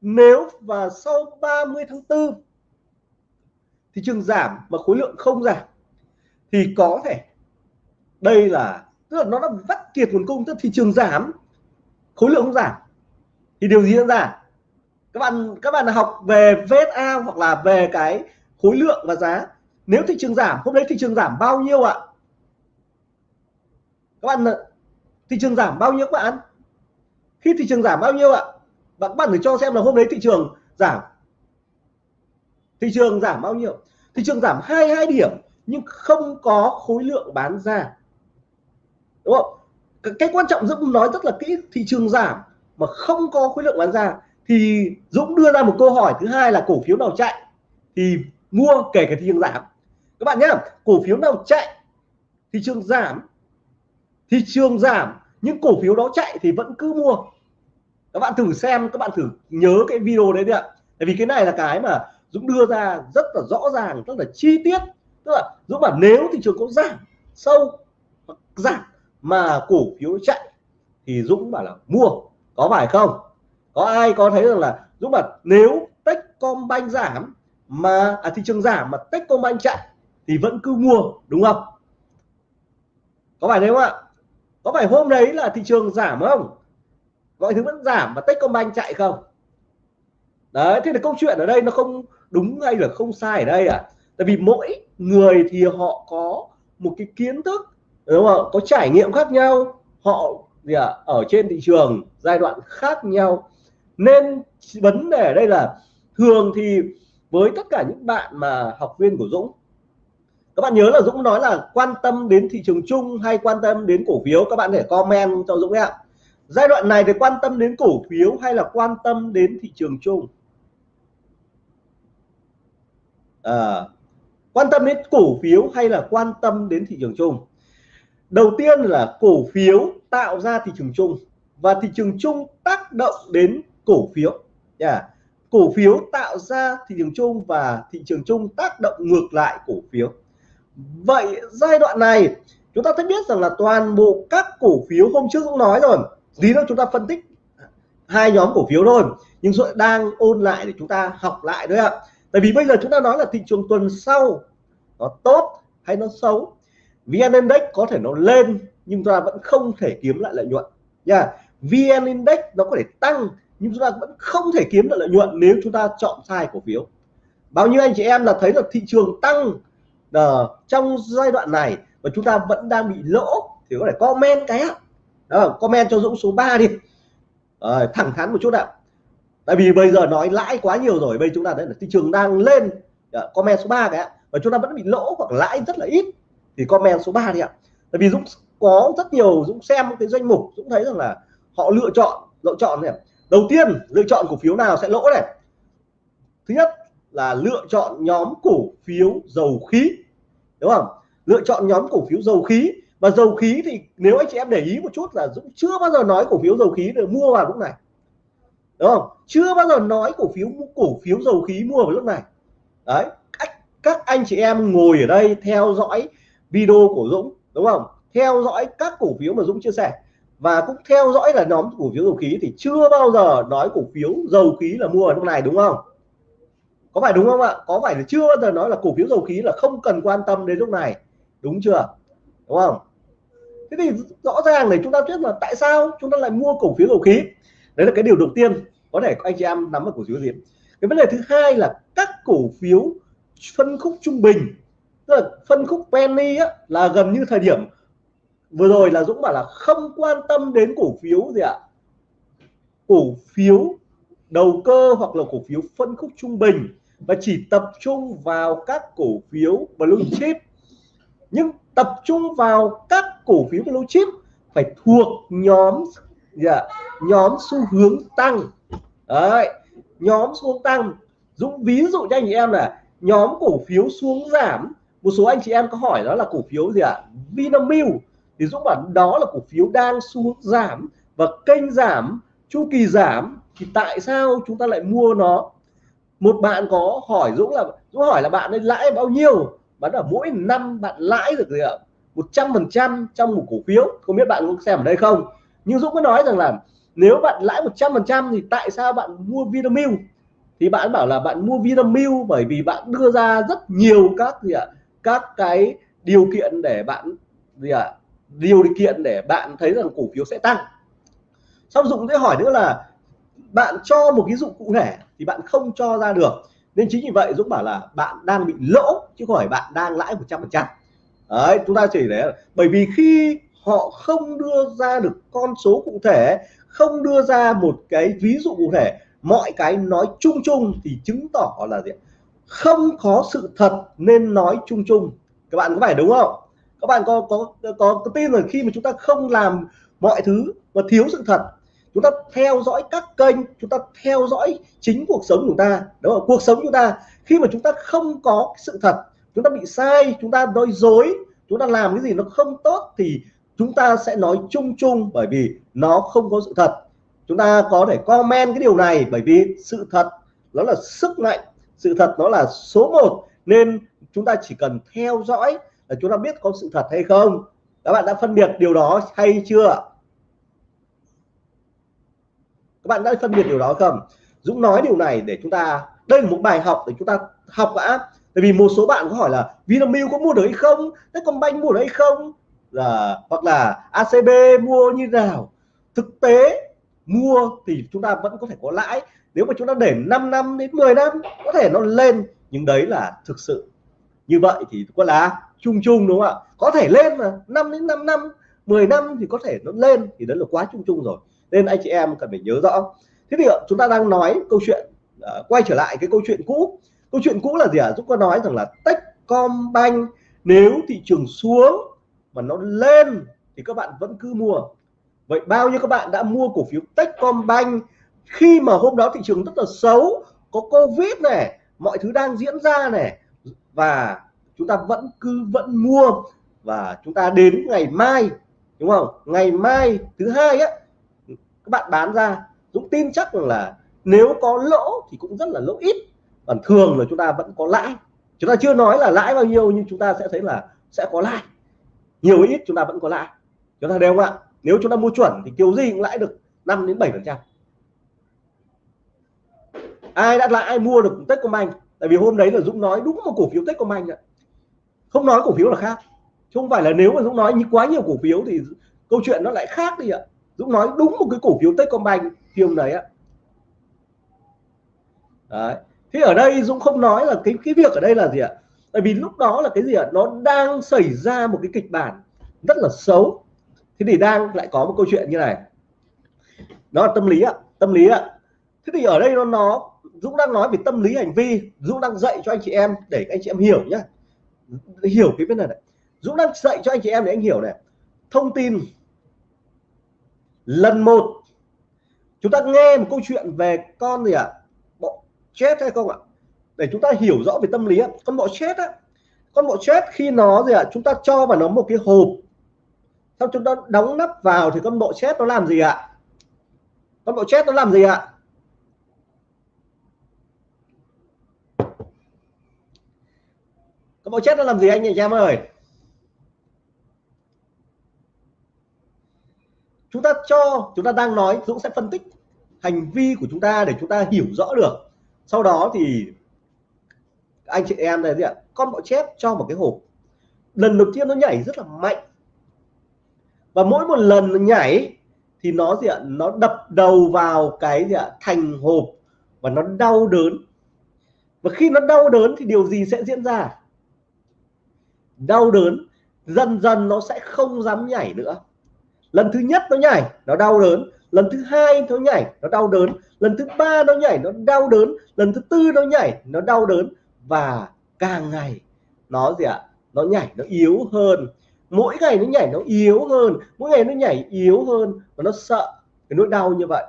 nếu và sau 30 tháng 4 thị trường giảm mà khối lượng không giảm thì có thể đây là tức là nó đã vắt kiệt nguồn cung tức thị trường giảm khối lượng không giảm thì điều gì diễn ra? Các bạn các bạn học về VSA hoặc là về cái khối lượng và giá. Nếu thị trường giảm, hôm đấy thị trường giảm bao nhiêu ạ? Các bạn thị trường giảm bao nhiêu các bạn? Khi thị trường giảm bao nhiêu ạ? Bạn các bạn phải cho xem là hôm đấy thị trường giảm. Thị trường giảm bao nhiêu? Thị trường giảm 22 điểm, nhưng không có khối lượng bán ra. Đúng không? Cái quan trọng Dũng nói rất là kỹ, thị trường giảm mà không có khối lượng bán ra, thì Dũng đưa ra một câu hỏi thứ hai là cổ phiếu nào chạy thì mua kể cả thị trường giảm. Các bạn nhé, cổ phiếu nào chạy thị trường giảm, thị trường giảm những cổ phiếu đó chạy thì vẫn cứ mua. Các bạn thử xem, các bạn thử nhớ cái video đấy đi ạ. Tại vì cái này là cái mà Dũng đưa ra rất là rõ ràng, rất là chi tiết. Tức là Dũng bảo nếu thị trường có giảm sâu hoặc giảm mà cổ phiếu chạy thì Dũng bảo là mua có phải không? Có ai có thấy rằng là Dũng bảo nếu Techcombank giảm mà à, thị trường giảm mà Techcombank chạy thì vẫn cứ mua đúng không? Có phải thế không ạ? Có phải hôm đấy là thị trường giảm không? Mọi thứ vẫn giảm mà Techcombank chạy không? Đấy thế là câu chuyện ở đây nó không đúng hay là không sai ở đây à tại vì mỗi người thì họ có một cái kiến thức đúng không có trải nghiệm khác nhau họ gì à, ở trên thị trường giai đoạn khác nhau. Nên vấn đề ở đây là thường thì với tất cả những bạn mà học viên của Dũng các bạn nhớ là Dũng nói là quan tâm đến thị trường chung hay quan tâm đến cổ phiếu các bạn để comment cho Dũng ạ. Giai đoạn này thì quan tâm đến cổ phiếu hay là quan tâm đến thị trường chung? À, quan tâm đến cổ phiếu hay là quan tâm đến thị trường chung? Đầu tiên là cổ phiếu tạo ra thị trường chung và thị trường chung tác động đến cổ phiếu. Yeah. cổ phiếu tạo ra thị trường chung và thị trường chung tác động ngược lại cổ phiếu. Vậy giai đoạn này, chúng ta thấy biết rằng là toàn bộ các cổ phiếu hôm trước cũng nói rồi, tí nữa chúng ta phân tích hai nhóm cổ phiếu thôi. Nhưng rồi đang ôn lại để chúng ta học lại đấy ạ. Tại vì bây giờ chúng ta nói là thị trường tuần sau nó tốt hay nó xấu? VN Index có thể nó lên nhưng chúng ta vẫn không thể kiếm lại lợi nhuận. Nha yeah. VN Index nó có thể tăng nhưng chúng ta vẫn không thể kiếm được lợi nhuận nếu chúng ta chọn sai cổ phiếu. Bao nhiêu anh chị em là thấy là thị trường tăng uh, trong giai đoạn này và chúng ta vẫn đang bị lỗ thì có thể comment cái ạ. Đó, comment cho Dũng số 3 đi. À, thẳng thắn một chút ạ. Tại vì bây giờ nói lãi quá nhiều rồi bây chúng ta thấy là thị trường đang lên. À, comment số 3 cái ạ. Và chúng ta vẫn bị lỗ hoặc lãi rất là ít thì comment số 3 đi ạ. Tại vì Dũng có rất nhiều Dũng xem cái danh mục Dũng thấy rằng là họ lựa chọn lựa chọn này đầu tiên lựa chọn cổ phiếu nào sẽ lỗ này? Thứ nhất là lựa chọn nhóm cổ phiếu dầu khí đúng không? Lựa chọn nhóm cổ phiếu dầu khí. Và dầu khí thì nếu anh chị em để ý một chút là Dũng chưa bao giờ nói cổ phiếu dầu khí được mua vào lúc này đúng không? Chưa bao giờ nói cổ phiếu cổ phiếu dầu khí mua vào lúc này. Đấy các, các anh chị em ngồi ở đây theo dõi video của Dũng, đúng không? Theo dõi các cổ phiếu mà Dũng chia sẻ. Và cũng theo dõi là nhóm cổ phiếu dầu khí thì chưa bao giờ nói cổ phiếu dầu khí là mua ở lúc này, đúng không? Có phải đúng không ạ? Có phải là chưa bao giờ nói là cổ phiếu dầu khí là không cần quan tâm đến lúc này? Đúng chưa? Đúng không? Thế thì rõ ràng này chúng ta biết là tại sao chúng ta lại mua cổ phiếu dầu khí? Đấy là cái điều đầu tiên. Có thể anh chị em nắm được cổ phiếu gì? Cái vấn đề thứ hai là các cổ phiếu phân khúc trung bình tức là phân khúc penny á, là gần như thời điểm vừa rồi là Dũng bảo là không quan tâm đến cổ phiếu gì ạ. Cổ phiếu đầu cơ hoặc là cổ phiếu phân khúc trung bình và chỉ tập trung vào các cổ phiếu blue chip. Nhưng tập trung vào các cổ phiếu blue chip phải thuộc nhóm yeah, nhóm xu hướng tăng. Đấy nhóm xu hướng tăng. Dũng ví dụ cho anh chị em là nhóm cổ phiếu xuống giảm một số anh chị em có hỏi đó là cổ phiếu gì ạ? À? Vinamilk. Thì Dũng bảo đó là cổ phiếu đang xu hướng giảm và kênh giảm, chu kỳ giảm. Thì tại sao chúng ta lại mua nó? Một bạn có hỏi Dũng là, Dũng hỏi là bạn ấy lãi bao nhiêu? Bán ở mỗi năm bạn lãi được gì ạ? Một trăm phần trăm trong một cổ phiếu. Không biết bạn có xem ở đây không? Nhưng Dũng có nói rằng là nếu bạn lãi 100% thì tại sao bạn mua Vinamilk? Thì bạn bảo là bạn mua Vinamilk bởi vì bạn đưa ra rất nhiều các gì ạ? Các cái điều kiện để bạn gì ạ? Điều kiện để bạn thấy rằng cổ phiếu sẽ tăng. Xong Dũng sẽ hỏi nữa là bạn cho một ví dụ cụ thể thì bạn không cho ra được. Nên chính vì vậy Dũng bảo là bạn đang bị lỗ, chứ không phải bạn đang lãi 100% đấy, chúng ta chỉ để bởi vì khi họ không đưa ra được con số cụ thể, không đưa ra một cái ví dụ cụ thể, mọi cái nói chung chung thì chứng tỏ là gì không có sự thật nên nói chung chung. Các bạn có phải đúng không? Các bạn có có có, có tin rồi khi mà chúng ta không làm mọi thứ và thiếu sự thật chúng ta theo dõi các kênh chúng ta theo dõi chính cuộc sống của chúng ta đúng không? Cuộc sống chúng ta khi mà chúng ta không có sự thật chúng ta bị sai chúng ta nói dối chúng ta làm cái gì nó không tốt thì chúng ta sẽ nói chung chung bởi vì nó không có sự thật. Chúng ta có thể comment cái điều này bởi vì sự thật nó là sức mạnh sự thật nó là số 1 nên chúng ta chỉ cần theo dõi là chúng ta biết có sự thật hay không. Các bạn đã phân biệt điều đó hay chưa các bạn đã phân biệt điều đó không? Dũng nói điều này để chúng ta, đây là một bài học để chúng ta học đã tại vì một số bạn có hỏi là Vinamilk có mua được hay không? Techcombank mua được hay không? Là hoặc là ACB mua như nào? Thực tế, mua thì chúng ta vẫn có thể có lãi nếu mà chúng ta để 5 năm đến 10 năm có thể nó lên. Nhưng đấy là thực sự. Như vậy thì có là chung chung đúng không ạ? Có thể lên mà. 5 đến 5 năm 10 năm thì có thể nó lên. Thì đó là quá chung chung rồi. Nên anh chị em cần phải nhớ rõ. Thế thì chúng ta đang nói câu chuyện uh, quay trở lại cái câu chuyện cũ. Câu chuyện cũ là gì ạ? À? Dũng có nói rằng là Techcombank nếu thị trường xuống mà nó lên thì các bạn vẫn cứ mua. Vậy bao nhiêu các bạn đã mua cổ phiếu Techcombank khi mà hôm đó thị trường rất là xấu, có Covid này, mọi thứ đang diễn ra này, và chúng ta vẫn cứ vẫn mua, và chúng ta đến ngày mai, đúng không? Ngày mai thứ hai á, các bạn bán ra, Dũng tin chắc rằng là nếu có lỗ thì cũng rất là lỗ ít, còn thường là chúng ta vẫn có lãi. Chúng ta chưa nói là lãi bao nhiêu, nhưng chúng ta sẽ thấy là sẽ có lãi. Nhiều ít chúng ta vẫn có lãi. Chúng ta đều không ạ. Nếu chúng ta mua chuẩn thì kiểu gì cũng lãi được 5 đến 7 phần trăm ai đã lại, ai mua được Techcombank? Tại vì hôm đấy là Dũng nói đúng một cổ phiếu Techcombank ạ. Không nói cổ phiếu là khác. Chứ không phải là nếu mà Dũng nói như quá nhiều cổ phiếu thì câu chuyện nó lại khác đi ạ. Dũng nói đúng một cái cổ phiếu Techcombank phiên đấy ạ. Đấy. Thế ở đây Dũng không nói là cái cái việc ở đây là gì ạ? Tại vì lúc đó là cái gì ạ? Nó đang xảy ra một cái kịch bản rất là xấu. Thế thì đang lại có một câu chuyện như này. Nó là tâm lý ạ, tâm lý ạ. Thế thì ở đây nó nó Dũng đang nói về tâm lý hành vi, Dũng đang dạy cho anh chị em để anh chị em hiểu nhá. Hiểu cái vấn đề này. Dũng đang dạy cho anh chị em để anh hiểu này. Thông tin. Lần một. Chúng ta nghe một câu chuyện về con gì ạ? À? bọ chết hay không ạ? Để chúng ta hiểu rõ về tâm lý con bọ chết á. Con bọ chết khi nó gì ạ? À? chúng ta cho vào nó một cái hộp. Sau chúng ta đóng nắp vào thì con bọ chết nó làm gì ạ? Con bọ chết nó làm gì ạ? Con bọ chết nó làm gì anh chị em ơi? Chúng ta cho, chúng ta đang nói, Dũng sẽ phân tích hành vi của chúng ta để chúng ta hiểu rõ được. Sau đó thì anh chị em này gì ạ? Con bọ chép cho một cái hộp. Lần đầu tiên nó nhảy rất là mạnh. Và mỗi một lần nó nhảy thì nó, gì ạ? Nó đập đầu vào cái, gì ạ? Thành hộp và nó đau đớn. Và khi nó đau đớn thì điều gì sẽ diễn ra? Đau đớn, dần dần nó sẽ không dám nhảy nữa. Lần thứ nhất nó nhảy, nó đau đớn. Lần thứ hai nó nhảy, nó đau đớn. Lần thứ ba nó nhảy, nó đau đớn. Lần thứ tư nó nhảy, nó đau đớn. Và càng ngày, nó gì ạ? Nó nhảy, nó yếu hơn. Mỗi ngày nó nhảy, nó yếu hơn. Mỗi ngày nó nhảy yếu hơn. Và nó sợ cái nỗi đau như vậy.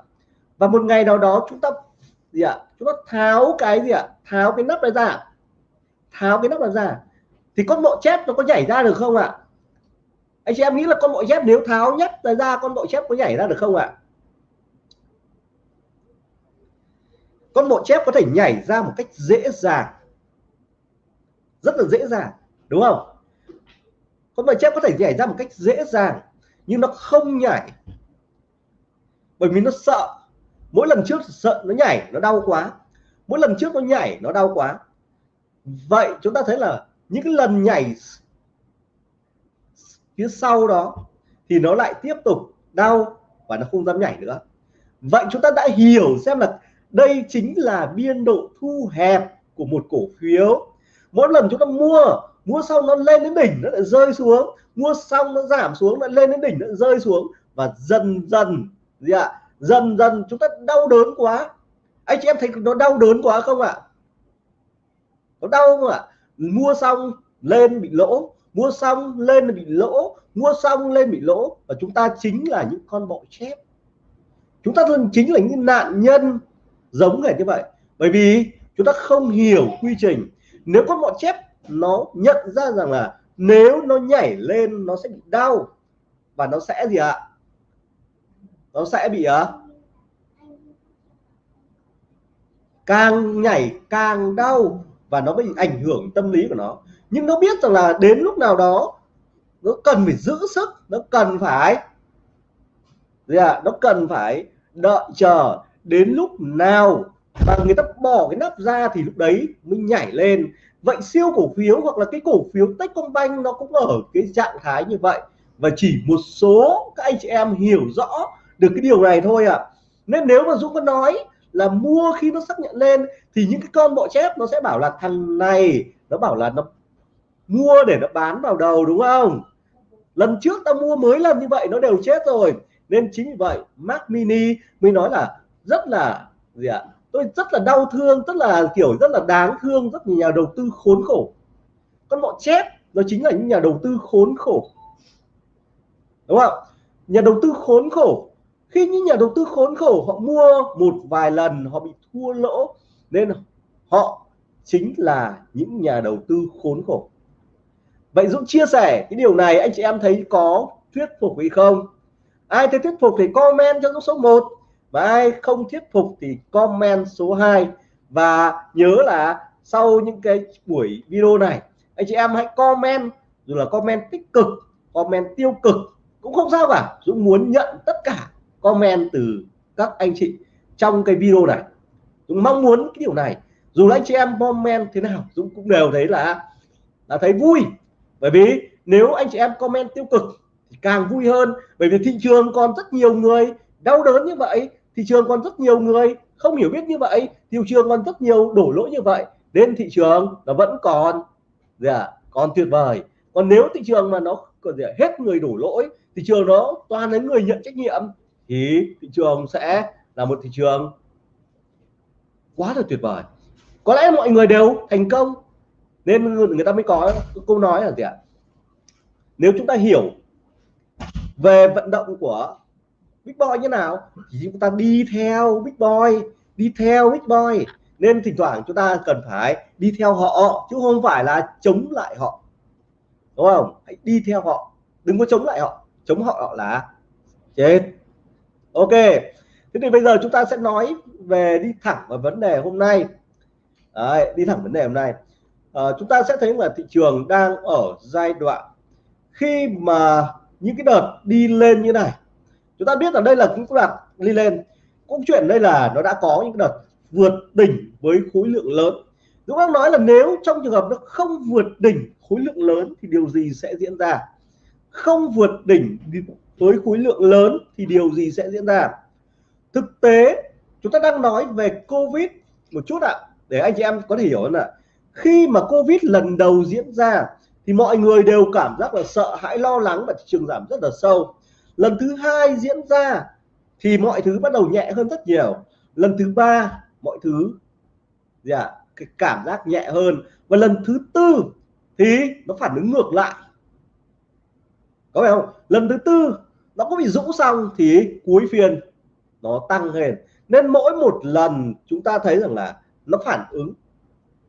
Và một ngày nào đó chúng ta gì ạ? Chúng ta tháo cái gì ạ? Tháo cái nắp này ra. Tháo cái nắp này ra thì con bộ chép nó có nhảy ra được không ạ? Anh chị em nghĩ là con bọ chép nếu tháo nhất ra con bọ chép có nhảy ra được không ạ? Con bọ chép có thể nhảy ra một cách dễ dàng. Rất là dễ dàng, đúng không? Con bọ chép có thể nhảy ra một cách dễ dàng, nhưng nó không nhảy. Bởi vì nó sợ. Mỗi lần trước sợ nó nhảy, nó đau quá. Mỗi lần trước nó nhảy, nó đau quá. Vậy chúng ta thấy là những cái lần nhảy phía sau đó thì nó lại tiếp tục đau và nó không dám nhảy nữa. Vậy chúng ta đã hiểu xem là đây chính là biên độ thu hẹp của một cổ phiếu. Mỗi lần chúng ta mua mua xong nó lên đến đỉnh, nó lại rơi xuống. Mua xong nó giảm xuống, nó lên đến đỉnh, nó rơi xuống. Và dần dần, gì ạ? Dần dần chúng ta đau đớn quá. Anh chị em thấy nó đau đớn quá không ạ? Nó đau không ạ? Mua xong lên bị lỗ mua xong lên bị lỗ mua xong lên bị lỗ. Và chúng ta chính là những con bọ chép. Chúng ta chính là những nạn nhân giống hệt như vậy. Bởi vì chúng ta không hiểu quy trình. Nếu con bọ chép nó nhận ra rằng là nếu nó nhảy lên nó sẽ bị đau. Và nó sẽ gì ạ? Nó sẽ bị à, càng nhảy càng đau và nó bị ảnh hưởng tâm lý của nó. Nhưng nó biết rằng là đến lúc nào đó nó cần phải giữ sức nó cần phải gì à, nó cần phải đợi chờ đến lúc nào mà người ta bỏ cái nắp ra thì lúc đấy mới nhảy lên. Vậy siêu cổ phiếu hoặc là cái cổ phiếu Techcombank nó cũng ở cái trạng thái như vậy. Và chỉ một số các anh chị em hiểu rõ được cái điều này thôi ạ. À. nên nếu mà Dũng có nói là mua khi nó xác nhận lên, thì những cái con bọ chép nó sẽ bảo là thằng này, nó bảo là nó mua để nó bán vào đầu, đúng không? Lần trước ta mua mới lần như vậy, nó đều chết rồi. Nên chính vì vậy, Mac Mini mới nói là rất là, gì ạ? Tôi rất là đau thương, rất là, kiểu, rất là đáng thương, rất nhiều nhà đầu tư khốn khổ. Con bọ chép, nó chính là những nhà đầu tư khốn khổ. Đúng không? Nhà đầu tư khốn khổ khi những nhà đầu tư khốn khổ, họ mua một vài lần, họ bị thua lỗ, nên họ chính là những nhà đầu tư khốn khổ. Vậy Dũng chia sẻ cái điều này, anh chị em thấy có thuyết phục hay không? Ai thấy thuyết phục thì comment cho Dũng số 1 và ai không thuyết phục thì comment số 2 và nhớ là sau những cái buổi video này, anh chị em hãy comment, dù là comment tích cực, comment tiêu cực, cũng không sao cả. Dũng muốn nhận tất cả comment từ các anh chị trong cái video này. Dũng mong muốn cái điều này. Dù là anh chị em comment thế nào Dũng cũng đều thấy là là thấy vui. Bởi vì nếu anh chị em comment tiêu cực thì càng vui hơn. Bởi vì thị trường còn rất nhiều người đau đớn như vậy thị trường còn rất nhiều người không hiểu biết như vậy thị trường còn rất nhiều đổ lỗi như vậy nên thị trường nó vẫn còn dạ, còn tuyệt vời. Còn nếu thị trường mà nó còn gì hết người đổ lỗi thị trường nó toàn là người nhận trách nhiệm thì thị trường sẽ là một thị trường quá là tuyệt vời. Có lẽ mọi người đều thành công. Nên người ta mới có câu nói là gì ạ? Nếu chúng ta hiểu về vận động của big boy như nào, thì chúng ta đi theo big boy, đi theo big boy. Nên thỉnh thoảng chúng ta cần phải đi theo họ, chứ không phải là chống lại họ. Đúng không? Hãy đi theo họ. Đừng có chống lại họ. Chống họ là chết ok. Thế thì bây giờ chúng ta sẽ nói về đi thẳng vào vấn đề hôm nay. Đấy, đi thẳng vấn đề hôm nay. À, chúng ta sẽ thấy là thị trường đang ở giai đoạn khi mà những cái đợt đi lên như này. Chúng ta biết là đây là những đợt đi lên. Cũng chuyện đây là nó đã có những đợt vượt đỉnh với khối lượng lớn. Dũng đang nói là nếu trong trường hợp nó không vượt đỉnh khối lượng lớn thì điều gì sẽ diễn ra? Không vượt đỉnh với khối lượng lớn thì điều gì sẽ diễn ra? Thực tế, chúng ta đang nói về Covid một chút ạ. Để anh chị em có thể hiểu hơn ạ. Khi mà Covid lần đầu diễn ra, thì mọi người đều cảm giác là sợ hãi, lo lắng và thị trường giảm rất là sâu. Lần thứ hai diễn ra, thì mọi thứ bắt đầu nhẹ hơn rất nhiều. Lần thứ ba, mọi thứ, gì ạ, cái cảm giác nhẹ hơn. Và lần thứ tư, thì nó phản ứng ngược lại. Có phải không? Lần thứ tư nó có bị rũ xong thì cuối phiên nó tăng lên. Nên mỗi một lần chúng ta thấy rằng là nó phản ứng.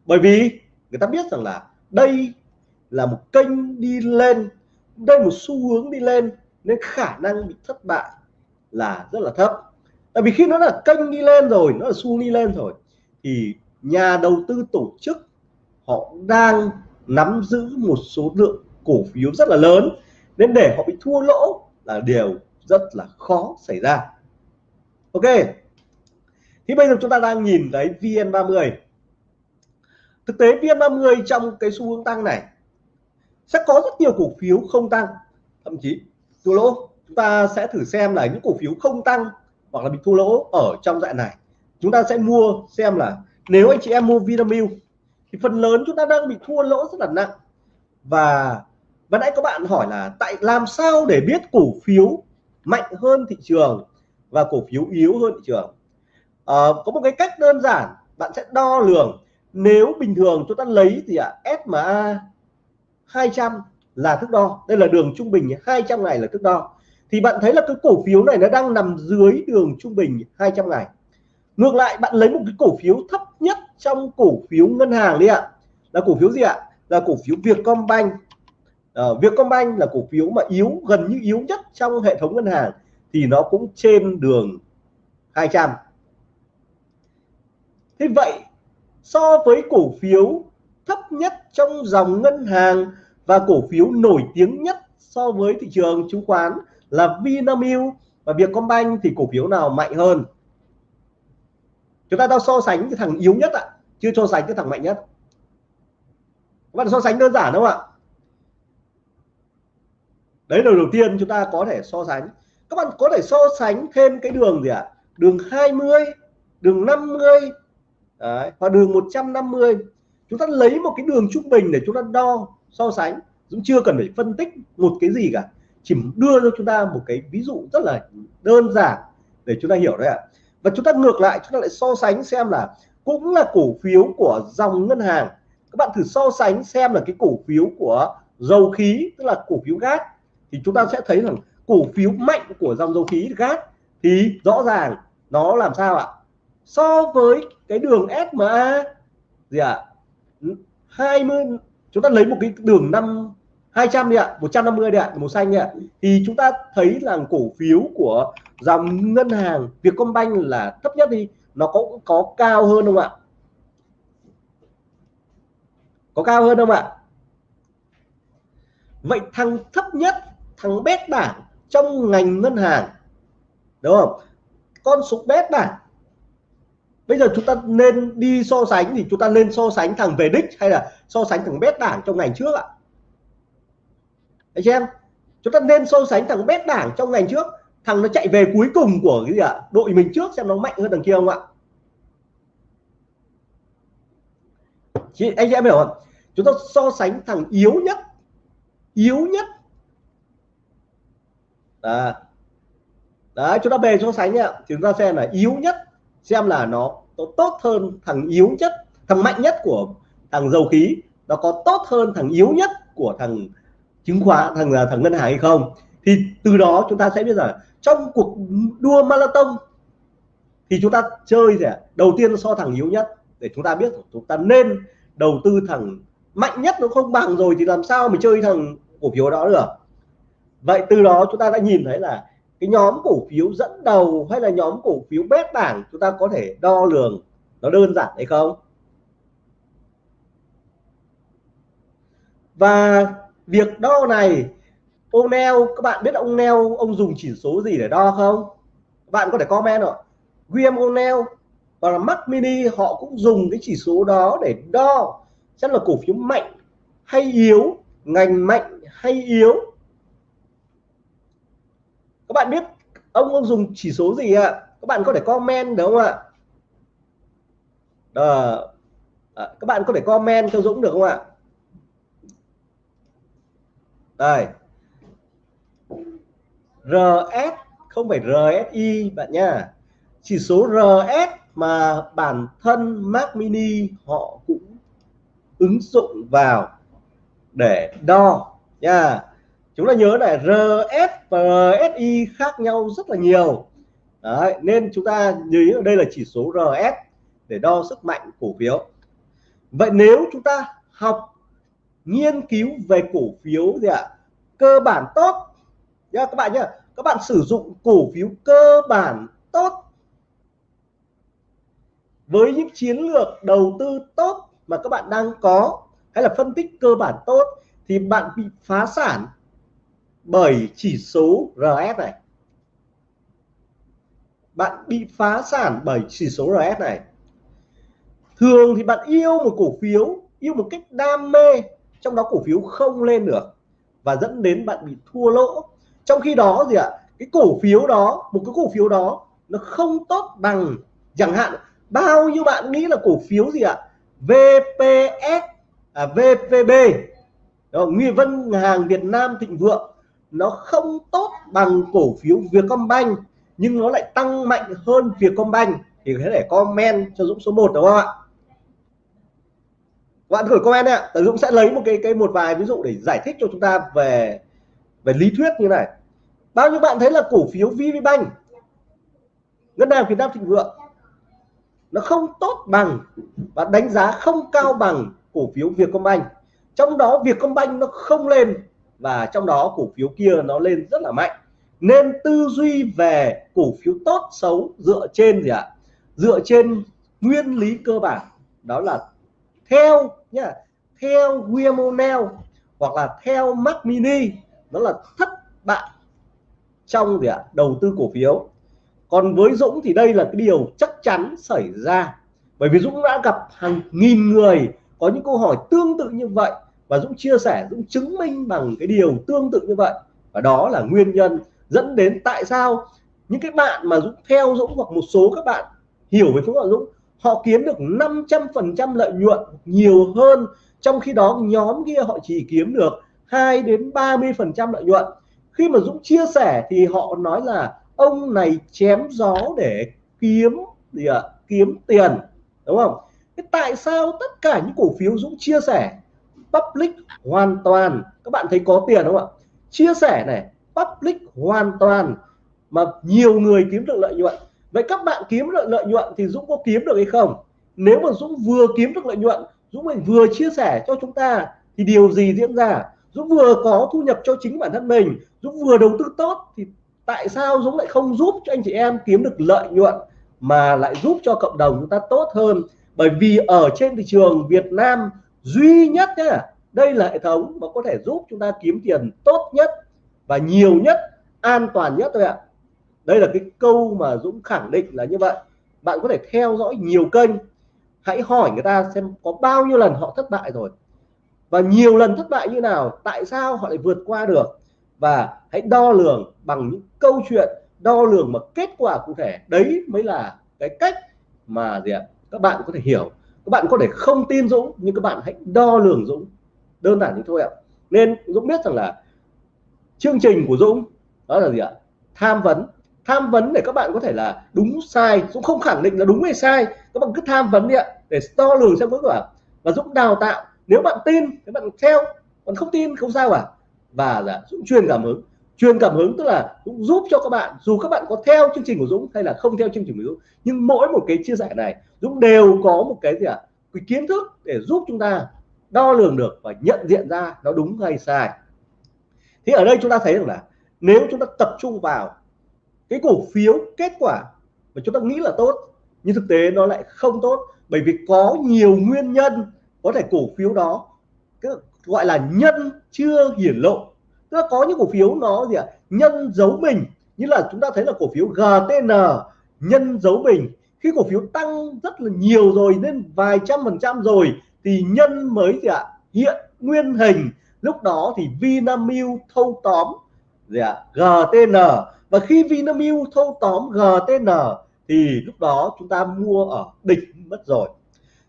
Bởi vì người ta biết rằng là đây là một kênh đi lên, đây một xu hướng đi lên, nên khả năng bị thất bại là rất là thấp. Tại vì khi nó là kênh đi lên rồi, nó là xu đi lên rồi, thì nhà đầu tư tổ chức họ đang nắm giữ một số lượng cổ phiếu rất là lớn, nên để họ bị thua lỗ là điều rất là khó xảy ra. Ok. Thì bây giờ chúng ta đang nhìn thấy VN30 thực tế VN30 trong cái xu hướng tăng này sẽ có rất nhiều cổ phiếu không tăng, thậm chí thua lỗ. Chúng ta sẽ thử xem là những cổ phiếu không tăng hoặc là bị thua lỗ ở trong dạng này. Chúng ta sẽ mua xem là nếu anh chị em mua Vinamilk thì phần lớn chúng ta đang bị thua lỗ rất là nặng. Và và nãy các bạn hỏi là tại làm sao để biết cổ phiếu mạnh hơn thị trường và cổ phiếu yếu hơn thị trường? À, có một cái cách đơn giản bạn sẽ đo lường. Nếu bình thường chúng ta lấy thì ạ à, SMA 200 là thước đo. Đây là đường trung bình 200 ngày là thước đo. Thì bạn thấy là cái cổ phiếu này nó đang nằm dưới đường trung bình 200 ngày. Ngược lại bạn lấy một cái cổ phiếu thấp nhất trong cổ phiếu ngân hàng đi ạ. Là cổ phiếu gì ạ? Là cổ phiếu Vietcombank à, Vietcombank là cổ phiếu mà yếu gần như yếu nhất trong hệ thống ngân hàng thì nó cũng trên đường 200 thế vậy so với cổ phiếu thấp nhất trong dòng ngân hàng và cổ phiếu nổi tiếng nhất so với thị trường chứng khoán là Vinamilk và Vietcombank thì cổ phiếu nào mạnh hơn? Chúng ta đang so sánh cái thằng yếu nhất ạ chưa so sánh cái thằng mạnh nhất. Các bạn so sánh đơn giản đúng không ạ? Đấy là đầu tiên chúng ta có thể so sánh. Các bạn có thể so sánh thêm cái đường gì ạ? À? đường 20 đường 50 đấy, và đường 150 chúng ta lấy một cái đường trung bình để chúng ta đo so sánh. Cũng chưa cần phải phân tích một cái gì cả. Chỉ đưa cho chúng ta một cái ví dụ rất là đơn giản để chúng ta hiểu đấy ạ. À. và chúng ta ngược lại chúng ta lại so sánh xem là cũng là cổ phiếu của dòng ngân hàng. Các bạn thử so sánh xem là cái cổ phiếu của dầu khí tức là cổ phiếu gas thì chúng ta sẽ thấy rằng cổ phiếu mạnh của dòng dầu khí gas thì rõ ràng nó làm sao ạ? So với cái đường SMA gì ạ? à? 20 chúng ta lấy một cái đường năm 200 đi ạ 150 đi ạ, màu xanh đi ạ. Thì chúng ta thấy là cổ phiếu của dòng ngân hàng Vietcombank là thấp nhất đi, nó cũng có cao hơn không ạ? Có cao hơn không ạ? Vậy thằng thấp nhất thằng bét bảng trong ngành ngân hàng, đúng không? Con số bét bảng bây giờ chúng ta nên đi so sánh thì chúng ta nên so sánh thằng về đích hay là so sánh thằng bét bảng trong ngành trước ạ. Anh em, chúng ta nên so sánh thằng bét bảng trong ngành trước. Thằng nó chạy về cuối cùng của cái gì ạ? Đội mình trước xem nó mạnh hơn thằng kia không ạ? Chị, anh chị em hiểu không? Chúng ta so sánh thằng yếu nhất yếu nhất đó. đấy chúng ta về so sánh nhá. Chúng ta xem là yếu nhất, xem là nó tốt hơn thằng yếu nhất, thằng mạnh nhất của thằng dầu khí. Nó có tốt hơn thằng yếu nhất của thằng chứng khoán, thằng là thằng ngân hàng hay không? Thì từ đó chúng ta sẽ biết rằng trong cuộc đua marathon thì chúng ta chơi gì đầu tiên so thằng yếu nhất để chúng ta biết chúng ta nên đầu tư thằng mạnh nhất nó không bằng rồi thì làm sao mình chơi thằng cổ phiếu đó được? Vậy từ đó chúng ta đã nhìn thấy là cái nhóm cổ phiếu dẫn đầu hay là nhóm cổ phiếu bét bảng chúng ta có thể đo lường nó đơn giản hay không? Và việc đo này, ông neo, các bạn biết ông neo, ông dùng chỉ số gì để đo không? Bạn có thể comment rồi William O'Neill và là Mac Mini, họ cũng dùng cái chỉ số đó để đo chắc là cổ phiếu mạnh hay yếu, ngành mạnh hay yếu các bạn biết ông ông dùng chỉ số gì ạ? Các bạn có thể comment đúng không ạ? Đó. À, các bạn có thể comment cho Dũng được không ạ? Đây. RS không phải RSI bạn nha. Chỉ số RS mà bản thân Mac Mini họ cũng ứng dụng vào để đo nha chúng ta nhớ là RS và RSI khác nhau rất là nhiều. Đấy, nên chúng ta nhớ đây là chỉ số RS để đo sức mạnh cổ phiếu. Vậy nếu chúng ta học nghiên cứu về cổ phiếu gì ạ cơ bản tốt. Nha các bạn nhé các bạn sử dụng cổ phiếu cơ bản tốt với những chiến lược đầu tư tốt mà các bạn đang có hay là phân tích cơ bản tốt thì bạn bị phá sản bởi chỉ số RS này. Bạn bị phá sản bởi chỉ số RS này. Thường thì bạn yêu một cổ phiếu yêu một cách đam mê trong đó cổ phiếu không lên được và dẫn đến bạn bị thua lỗ. Trong khi đó gì ạ? Cái cổ phiếu đó một cái cổ phiếu đó nó không tốt bằng chẳng hạn bao nhiêu bạn nghĩ là cổ phiếu gì ạ? VPS à, VPB đó, Nguyên Vân hàng Việt Nam Thịnh Vượng nó không tốt bằng cổ phiếu Vietcombank, nhưng nó lại tăng mạnh hơn Vietcombank. Thì có thể comment cho Dũng số 1 đúng không ạ? Bạn gửi comment ạ. Dũng sẽ lấy một cái cái một vài ví dụ để giải thích cho chúng ta về về lý thuyết như này. Bao nhiêu bạn thấy là cổ phiếu VPBank ngân hàng Việt Nam Thịnh Vượng, nó không tốt bằng và đánh giá không cao bằng cổ phiếu Vietcombank. Trong đó Vietcombank nó không lên và trong đó cổ phiếu kia nó lên rất là mạnh. Nên tư duy về cổ phiếu tốt xấu dựa trên gì ạ? Dựa trên nguyên lý cơ bản. Đó là theo nhá, theo William hoặc là theo Mac Mini đó là thất bại trong gì ạ? Đầu tư cổ phiếu. Còn với Dũng thì đây là cái điều chắc chắn xảy ra. Bởi vì Dũng đã gặp hàng nghìn người có những câu hỏi tương tự như vậy và Dũng chia sẻ, Dũng chứng minh bằng cái điều tương tự như vậy. Và đó là nguyên nhân dẫn đến tại sao những cái bạn mà Dũng theo Dũng hoặc một số các bạn hiểu về phương pháp Dũng, họ kiếm được 500% lợi nhuận nhiều hơn trong khi đó nhóm kia họ chỉ kiếm được 2 đến 30% lợi nhuận. Khi mà Dũng chia sẻ thì họ nói là ông này chém gió để kiếm gì ạ? À? kiếm tiền, đúng không? Thế tại sao tất cả những cổ phiếu Dũng chia sẻ public hoàn toàn. Các bạn thấy có tiền không ạ? Chia sẻ này, public hoàn toàn mà nhiều người kiếm được lợi nhuận. Vậy các bạn kiếm được lợi nhuận thì Dũng có kiếm được hay không? Nếu mà Dũng vừa kiếm được lợi nhuận, Dũng mình vừa chia sẻ cho chúng ta thì điều gì diễn ra? Dũng vừa có thu nhập cho chính bản thân mình, Dũng vừa đầu tư tốt thì tại sao Dũng lại không giúp cho anh chị em kiếm được lợi nhuận mà lại giúp cho cộng đồng chúng ta tốt hơn? Bởi vì ở trên thị trường Việt Nam duy nhất nhá, đây là hệ thống mà có thể giúp chúng ta kiếm tiền tốt nhất và nhiều nhất, an toàn nhất thôi ạ. Đây là cái câu mà Dũng khẳng định là như vậy. Bạn có thể theo dõi nhiều kênh. Hãy hỏi người ta xem có bao nhiêu lần họ thất bại rồi. Và nhiều lần thất bại như nào, tại sao họ lại vượt qua được. Và hãy đo lường bằng những câu chuyện, đo lường mà kết quả cụ thể. Đấy mới là cái cách mà gì ạ? Các bạn có thể hiểu các bạn có thể không tin Dũng, nhưng các bạn hãy đo lường Dũng. Đơn giản như thôi ạ. Nên Dũng biết rằng là chương trình của Dũng, đó là gì ạ? Tham vấn. Tham vấn để các bạn có thể là đúng sai. Dũng không khẳng định là đúng hay sai. Các bạn cứ tham vấn đi ạ, để đo lường xem kết quả và Dũng đào tạo. Nếu bạn tin thì bạn theo, còn không tin không sao à? Và là Dũng truyền cảm hứng truyền cảm hứng tức là cũng giúp cho các bạn dù các bạn có theo chương trình của Dũng hay là không theo chương trình của Dũng nhưng mỗi một cái chia sẻ này Dũng đều có một cái gì ạ? À, cái kiến thức để giúp chúng ta đo lường được và nhận diện ra nó đúng hay sai. Thì ở đây chúng ta thấy rằng là nếu chúng ta tập trung vào cái cổ phiếu kết quả mà chúng ta nghĩ là tốt nhưng thực tế nó lại không tốt bởi vì có nhiều nguyên nhân có thể cổ phiếu đó gọi là nhân chưa hiển lộ tức là có những cổ phiếu nó gì ạ? Nhân dấu mình. Như là chúng ta thấy là cổ phiếu GTN nhân dấu mình. Khi cổ phiếu tăng rất là nhiều rồi, nên vài trăm phần trăm rồi, thì nhân mới gì ạ? Hiện nguyên hình. Lúc đó thì Vinamilk thâu tóm gì ạ? GTN và khi Vinamilk thâu tóm GTN thì lúc đó chúng ta mua ở đỉnh mất rồi.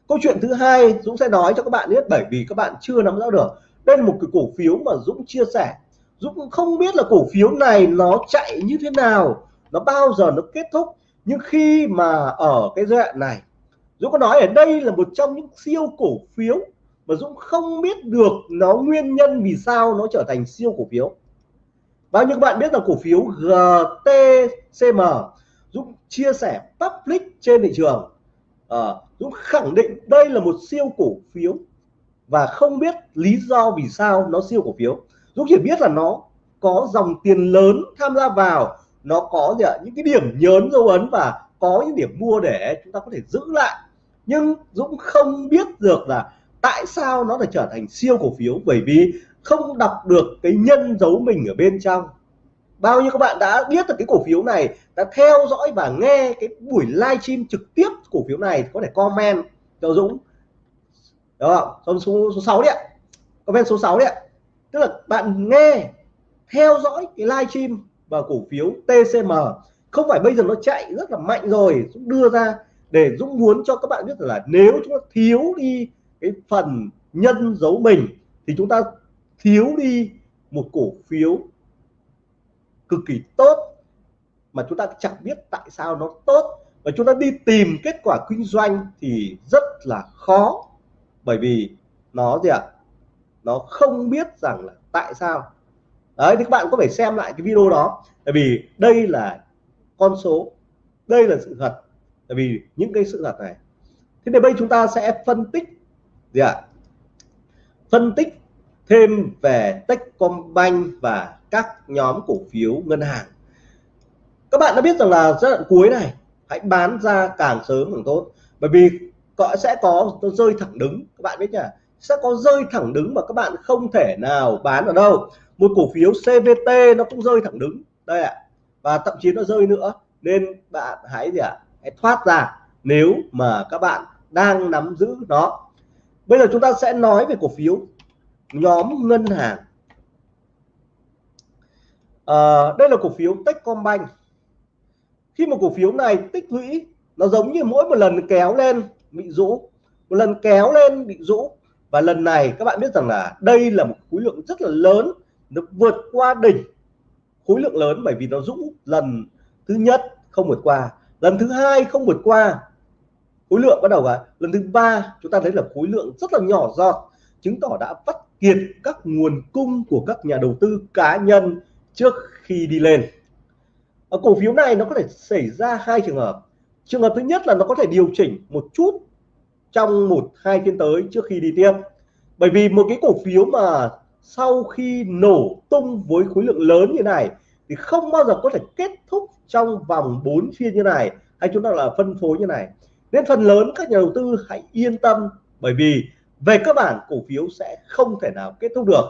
Câu chuyện thứ hai Dũng sẽ nói cho các bạn biết bởi vì các bạn chưa nắm rõ được. Đây là một cái cổ phiếu mà Dũng chia sẻ Dũng cũng không biết là cổ phiếu này nó chạy như thế nào nó bao giờ nó kết thúc. Nhưng khi mà ở cái giai đoạn này Dũng có nói ở đây là một trong những siêu cổ phiếu mà Dũng không biết được nó nguyên nhân vì sao nó trở thành siêu cổ phiếu. Bao nhiêu các bạn biết là cổ phiếu GTCM Dũng chia sẻ public trên thị trường. À, Dũng khẳng định đây là một siêu cổ phiếu và không biết lý do vì sao nó siêu cổ phiếu. Dũng chỉ biết là nó có dòng tiền lớn tham gia vào nó có gì ạ? Những cái điểm nhớn dấu ấn và có những điểm mua để chúng ta có thể giữ lại. Nhưng Dũng không biết được là tại sao nó lại trở thành siêu cổ phiếu bởi vì không đọc được cái nhân dấu mình ở bên trong. Bao nhiêu các bạn đã biết được cái cổ phiếu này đã theo dõi và nghe cái buổi livestream trực tiếp cổ phiếu này có thể comment. Cho Dũng. Đó số số, số 6 đấy ạ. Comment số 6 đấy ạ tức là bạn nghe, theo dõi cái livestream và cổ phiếu TCM không phải bây giờ nó chạy rất là mạnh rồi, Dũng đưa ra để Dũng muốn cho các bạn biết là nếu chúng ta thiếu đi cái phần nhân dấu mình thì chúng ta thiếu đi một cổ phiếu cực kỳ tốt mà chúng ta chẳng biết tại sao nó tốt và chúng ta đi tìm kết quả kinh doanh thì rất là khó, bởi vì nó gì ạ à? Nó không biết rằng là tại sao. Đấy, thì các bạn có phải xem lại cái video đó. Tại vì đây là con số, đây là sự thật. Tại vì những cái sự thật này. Thế thì bây chúng ta sẽ phân tích, gì ạ? À? phân tích thêm về Techcombank và các nhóm cổ phiếu ngân hàng. Các bạn đã biết rằng là giai đoạn cuối này, hãy bán ra càng sớm càng tốt. Bởi vì có, sẽ có rơi thẳng đứng. Các bạn biết nhỉ? Sẽ có rơi thẳng đứng mà các bạn không thể nào bán ở đâu. Một cổ phiếu CVT nó cũng rơi thẳng đứng. Đây ạ. Và thậm chí nó rơi nữa. Nên bạn hãy gì ạ? Hãy thoát ra nếu mà các bạn đang nắm giữ nó. Bây giờ chúng ta sẽ nói về cổ phiếu nhóm ngân hàng. À, đây là cổ phiếu Techcombank. Khi một cổ phiếu này tích lũy nó giống như mỗi một lần kéo lên bị rũ. Một lần kéo lên bị rũ và lần này các bạn biết rằng là đây là một khối lượng rất là lớn, nó vượt qua đỉnh khối lượng lớn bởi vì nó rũ lần thứ nhất không vượt qua. Lần thứ hai không vượt qua, khối lượng bắt đầu vào. Lần thứ ba chúng ta thấy là khối lượng rất là nhỏ giọt, chứng tỏ đã vắt kiệt các nguồn cung của các nhà đầu tư cá nhân trước khi đi lên. Ở cổ phiếu này nó có thể xảy ra hai trường hợp. Trường hợp thứ nhất là nó có thể điều chỉnh một chút trong một hai phiên tới trước khi đi tiếp. Bởi vì một cái cổ phiếu mà sau khi nổ tung với khối lượng lớn như này thì không bao giờ có thể kết thúc trong vòng 4 phiên như này hay chúng ta là phân phối như này. Nên phần lớn các nhà đầu tư hãy yên tâm bởi vì về cơ bản cổ phiếu sẽ không thể nào kết thúc được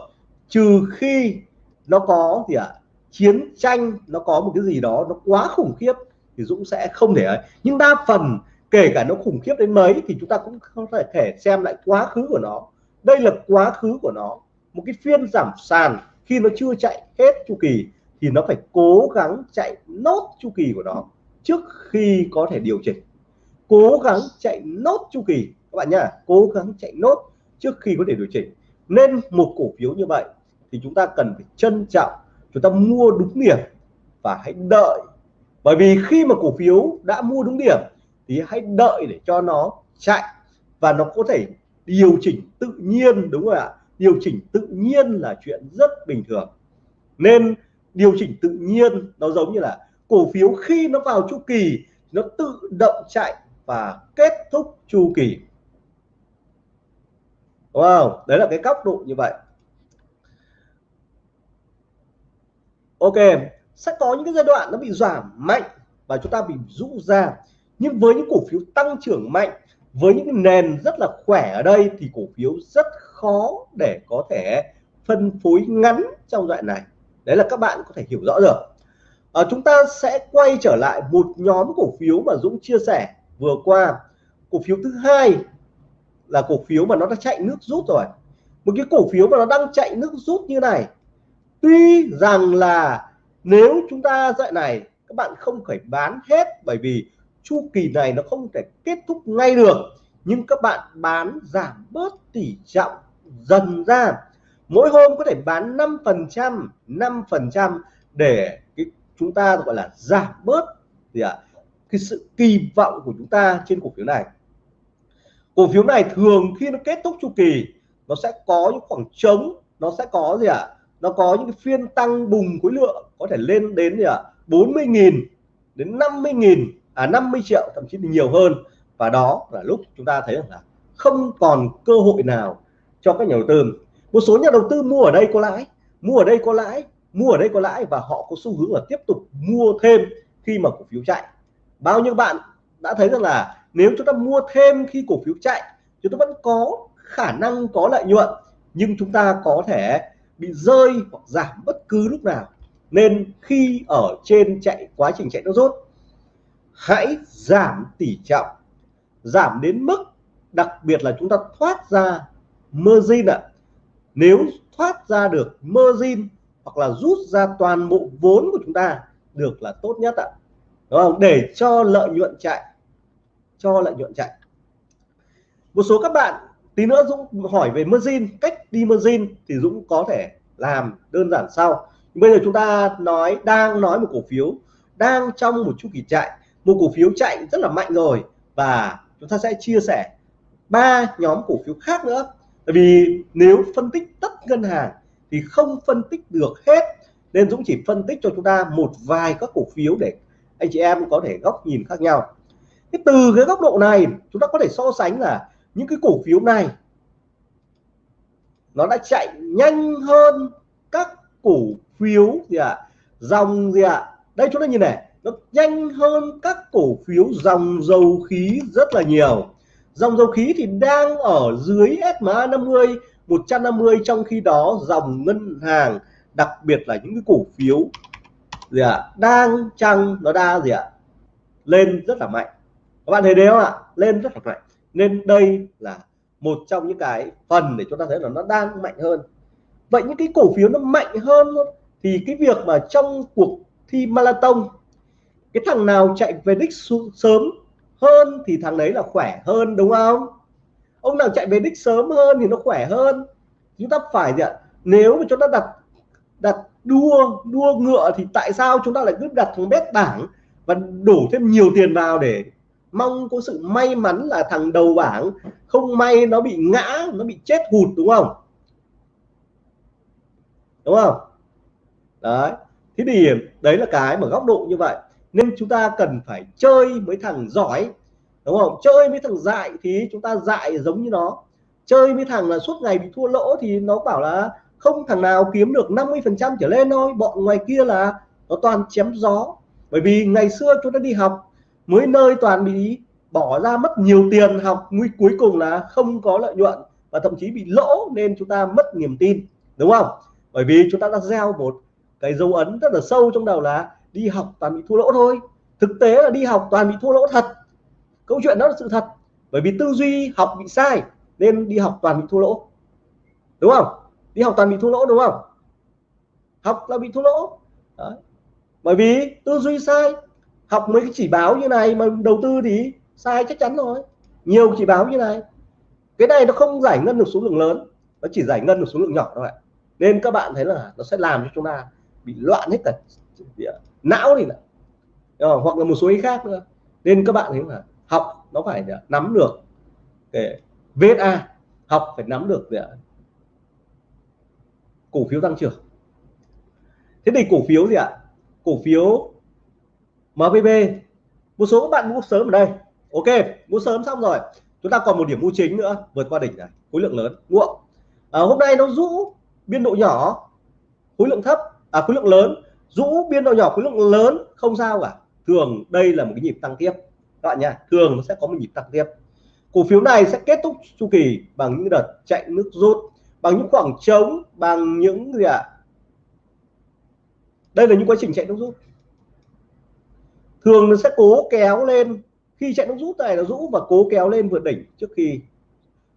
trừ khi nó có gì ạ à, chiến tranh nó có một cái gì đó nó quá khủng khiếp thì Dũng sẽ không thể ấy. Nhưng đa phần kể cả nó khủng khiếp đến mấy thì chúng ta cũng không thể thể xem lại quá khứ của nó. Đây là quá khứ của nó. Một cái phiên giảm sàn khi nó chưa chạy hết chu kỳ thì nó phải cố gắng chạy nốt chu kỳ của nó trước khi có thể điều chỉnh. Cố gắng chạy nốt chu kỳ. Các bạn nhá, cố gắng chạy nốt trước khi có thể điều chỉnh. Nên một cổ phiếu như vậy thì chúng ta cần phải trân trọng, chúng ta mua đúng điểm và hãy đợi. Bởi vì khi mà cổ phiếu đã mua đúng điểm thì hãy đợi để cho nó chạy. Và nó có thể điều chỉnh tự nhiên, đúng không ạ. Điều chỉnh tự nhiên là chuyện rất bình thường. Nên điều chỉnh tự nhiên nó giống như là cổ phiếu khi nó vào chu kỳ, nó tự động chạy và kết thúc chu kỳ. Wow, đấy là cái góc độ như vậy. Ok, sẽ có những cái giai đoạn nó bị giảm mạnh và chúng ta bị rũ ra nhưng với những cổ phiếu tăng trưởng mạnh với những nền rất là khỏe ở đây thì cổ phiếu rất khó để có thể phân phối ngắn trong đoạn này. Đấy là các bạn có thể hiểu rõ được. À, chúng ta sẽ quay trở lại một nhóm cổ phiếu mà Dũng chia sẻ vừa qua. Cổ phiếu thứ hai là cổ phiếu mà nó đã chạy nước rút rồi. Một cái cổ phiếu mà nó đang chạy nước rút như này. Tuy rằng là nếu chúng ta dạy này các bạn không phải bán hết bởi vì chu kỳ này nó không thể kết thúc ngay được. Nhưng các bạn bán giảm bớt tỷ trọng dần ra. Mỗi hôm có thể bán 5 phần trăm 5 phần trăm để cái chúng ta gọi là giảm bớt gì ạ? À, cái sự kỳ vọng của chúng ta trên cổ phiếu này. Cổ phiếu này thường khi nó kết thúc chu kỳ nó sẽ có những khoảng trống nó sẽ có gì ạ? À? nó có những phiên tăng bùng khối lượng có thể lên đến gì ạ? à? 40.000 đến 50.000 à 50 triệu, thậm chí nhiều hơn. Và đó là lúc chúng ta thấy rằng là không còn cơ hội nào cho các nhà đầu tư. Một số nhà đầu tư mua ở đây có lãi, mua ở đây có lãi, mua ở đây có lãi và họ có xu hướng là tiếp tục mua thêm khi mà cổ phiếu chạy. Bao nhiêu bạn đã thấy rằng là nếu chúng ta mua thêm khi cổ phiếu chạy, chúng ta vẫn có khả năng, có lợi nhuận, nhưng chúng ta có thể bị rơi hoặc giảm bất cứ lúc nào. Nên khi ở trên chạy, quá trình chạy nó rốt hãy giảm tỷ trọng, giảm đến mức, đặc biệt là chúng ta thoát ra margin ạ à. nếu thoát ra được margin hoặc là rút ra toàn bộ vốn của chúng ta được là tốt nhất ạ à. đúng không để cho lợi nhuận chạy, cho lợi nhuận chạy một số các bạn tí nữa Dũng hỏi về margin, cách đi margin thì Dũng có thể làm đơn giản sau bây giờ chúng ta nói, đang nói một cổ phiếu đang trong một chu kỳ chạy một cổ phiếu chạy rất là mạnh rồi và chúng ta sẽ chia sẻ ba nhóm cổ phiếu khác nữa Tại vì nếu phân tích tất ngân hàng thì không phân tích được hết, nên Dũng chỉ phân tích cho chúng ta một vài các cổ phiếu để anh chị em có thể góc nhìn khác nhau thế từ cái góc độ này, chúng ta có thể so sánh là những cái cổ phiếu này, nó đã chạy nhanh hơn các cổ phiếu gì ạ à? dòng gì ạ à? đây, chúng ta nhìn này nó nhanh hơn các cổ phiếu dòng dầu khí rất là nhiều. Dòng dầu khí thì đang ở dưới SMA 50 150 trong khi đó dòng ngân hàng đặc biệt là những cái cổ phiếu gì ạ à, đang chăng nó đa gì ạ à, lên rất là mạnh. Các bạn thấy đấy không ạ? Lên rất là mạnh. Nên đây là một trong những cái phần để chúng ta thấy là nó đang mạnh hơn. Vậy những cái cổ phiếu nó mạnh hơn thì cái việc mà trong cuộc thi marathon cái thằng nào chạy về đích sớm hơn thì thằng đấy là khỏe hơn, đúng không? Ông nào chạy về đích sớm hơn thì nó khỏe hơn. Chúng ta phải gì ạ? Nếu mà chúng ta đặt đặt đua đua ngựa thì tại sao chúng ta lại cứ đặt thằng bét bảng và đổ thêm nhiều tiền vào để mong có sự may mắn là thằng đầu bảng không may nó bị ngã, nó bị chết hụt, đúng không? Đúng không? Đấy. Thế thì đấy là cái mà góc độ như vậy nên chúng ta cần phải chơi với thằng giỏi, đúng không? Chơi với thằng dại thì chúng ta dại giống như nó. Chơi với thằng là suốt ngày bị thua lỗ thì nó bảo là không thằng nào kiếm được 50 phần trăm trở lên thôi. Bọn ngoài kia là nó toàn chém gió. Bởi vì ngày xưa chúng ta đi học, mới nơi toàn bị bỏ ra mất nhiều tiền học, nguy cuối cùng là không có lợi nhuận và thậm chí bị lỗ nên chúng ta mất niềm tin, đúng không? Bởi vì chúng ta đã gieo một cái dấu ấn rất là sâu trong đầu là đi học toàn bị thua lỗ thôi. Thực tế là đi học toàn bị thua lỗ thật. Câu chuyện đó là sự thật. Bởi vì tư duy học bị sai, nên đi học toàn bị thua lỗ. Đúng không? Đi học toàn bị thua lỗ, đúng không? Học là bị thua lỗ. Đấy. bởi vì tư duy sai, học mấy cái chỉ báo như này mà đầu tư thì sai chắc chắn rồi. Nhiều chỉ báo như này. Cái này nó không giải ngân được số lượng lớn, nó chỉ giải ngân được số lượng nhỏ thôi nên các bạn thấy là nó sẽ làm cho chúng ta bị loạn hết cả não thì là ờ, hoặc là một số ý khác nữa. Nên các bạn thấy là học nó phải nắm được cái VSA học phải nắm được cổ phiếu tăng trưởng. Thế thì cổ phiếu gì ạ? Cổ phiếu MVB một số các bạn mua sớm ở đây. Ok mua sớm xong rồi. Chúng ta còn một điểm mua chính nữa vượt qua đỉnh này khối lượng lớn muộn à, ờ, hôm nay nó rũ biên độ nhỏ khối lượng thấp à khối lượng lớn rũ biên độ nhỏ khối lượng lớn, không sao cả. Thường đây là một cái nhịp tăng tiếp. Các bạn nha, thường nó sẽ có một nhịp tăng tiếp. Cổ phiếu này sẽ kết thúc chu kỳ bằng những đợt chạy nước rút, bằng những khoảng trống, bằng những gì ạ? À? đây là những quá trình chạy nước rút. Thường nó sẽ cố kéo lên. Khi chạy nước rút này nó rũ và cố kéo lên vượt đỉnh trước khi.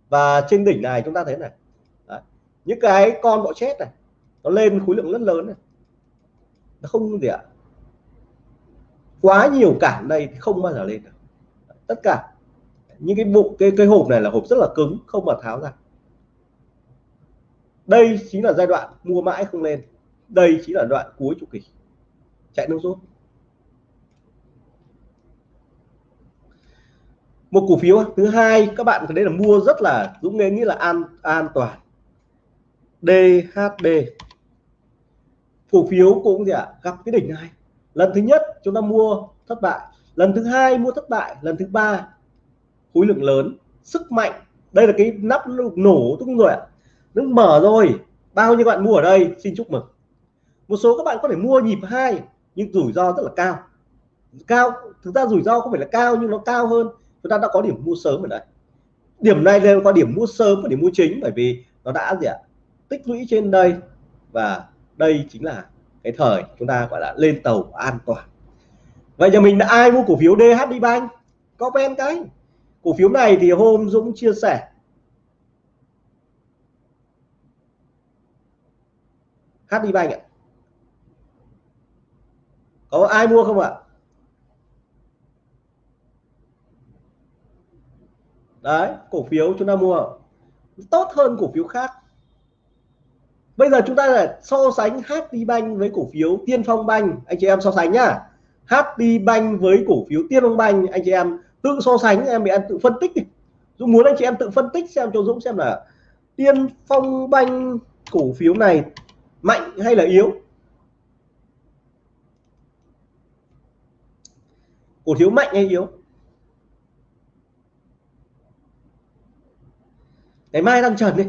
Và trên đỉnh này chúng ta thấy này. Đấy. những cái con bọ chết này, nó lên khối lượng rất lớn này nó không gì ạ. Quá nhiều cản đây thì không bao giờ lên được. Tất cả. Những cái bụng, cái cái hộp này là hộp rất là cứng, không mà tháo ra. Đây chính là giai đoạn mua mãi không lên. Đây chính là đoạn cuối chu kỳ. Chạy nước rút. Một cổ phiếu thứ hai, các bạn đấy là mua rất là dũng nghĩ là an an toàn. DHB cổ phiếu cũng gì ạ à, gặp cái đỉnh này. Lần thứ nhất chúng ta mua thất bại lần thứ hai mua thất bại lần thứ ba khối lượng lớn sức mạnh. Đây là cái nắp nổ đúng rồi ạ. À. nó mở rồi. Bao nhiêu bạn mua ở đây? Xin chúc mừng. Một số các bạn có thể mua nhịp hai nhưng rủi ro rất là cao. Cao thực ra rủi ro không phải là cao nhưng nó cao hơn. Chúng ta đã có điểm mua sớm ở đây. Điểm này đều có điểm mua sớm và điểm mua chính bởi vì nó đã gì ạ? Tích lũy trên đây và đây chính là cái thời chúng ta gọi là lên tàu an toàn. Vậy nhà mình đã ai mua cổ phiếu DHD Bank? Comment cái. Cổ phiếu này thì hôm Dũng chia sẻ. HD Bank ạ. Có ai mua không ạ? Đấy, cổ phiếu chúng ta mua. Tốt hơn cổ phiếu khác bây giờ chúng ta là so sánh HT Bank với cổ phiếu Tiên Phong Bank. Anh chị em so sánh nhá. HT Bank với cổ phiếu Tiên Phong Bank, anh chị em tự so sánh, em bị em tự phân tích đi. Dũng muốn anh chị em tự phân tích xem cho Dũng xem là Tiên Phong Bank cổ phiếu này mạnh hay là yếu. Cổ phiếu mạnh hay yếu? Ngày mai tăng trần đi.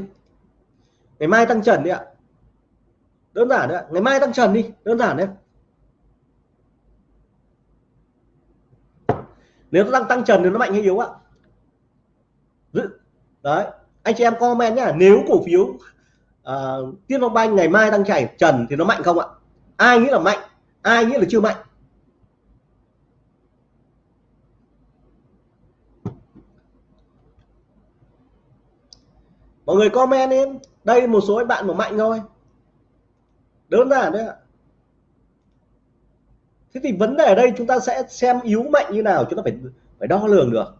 Ngày mai tăng trần đi ạ đơn giản đấy ngày mai tăng trần đi. Đơn giản đấy. Nếu nó tăng tăng trần thì nó mạnh hay yếu ạ? Đấy. Anh chị em comment nhá. Nếu cổ phiếu uh, tiên phong banh ngày mai tăng chảy trần thì nó mạnh không ạ? Ai nghĩ là mạnh? Ai nghĩ là chưa mạnh? Mọi người comment em đây một số bạn mà mạnh thôi đơn giản đấy ạ. Thế thì vấn đề ở đây chúng ta sẽ xem yếu mạnh như nào chúng ta phải phải đo lường được.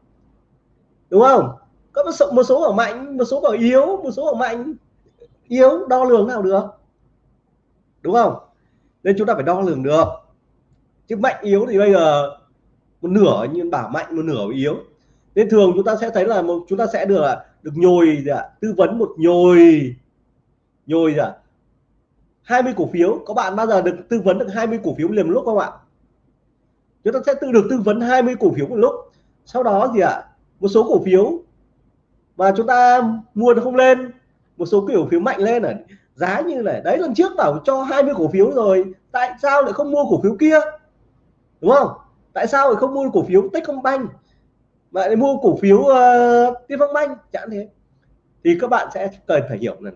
Đúng không? Có một số, một số ở mạnh một số ở yếu một số ở mạnh. Yếu đo lường nào được? Đúng không? Nên chúng ta phải đo lường được. Chứ mạnh yếu thì bây giờ một nửa như bảo mạnh một nửa yếu. Nên thường chúng ta sẽ thấy là một chúng ta sẽ được được nhồi gì ạ? Tư vấn một nhồi. Nhồi gì ạ? 20 cổ phiếu. Có bạn bao giờ được tư vấn được 20 cổ phiếu liền một lúc không ạ? Chúng ta sẽ tự được tư vấn 20 cổ phiếu một lúc. Sau đó gì ạ? Một số cổ phiếu mà chúng ta mua nó không lên một số kiểu phiếu mạnh lên ở giá như này. Đấy lần trước bảo cho 20 cổ phiếu rồi. Tại sao lại không mua cổ phiếu kia? Đúng không? Tại sao lại không mua cổ phiếu Techcombank? Mà lại mua cổ phiếu uh, Tiên Phong Banh? Chẳng thế. Thì các bạn sẽ cần phải hiểu này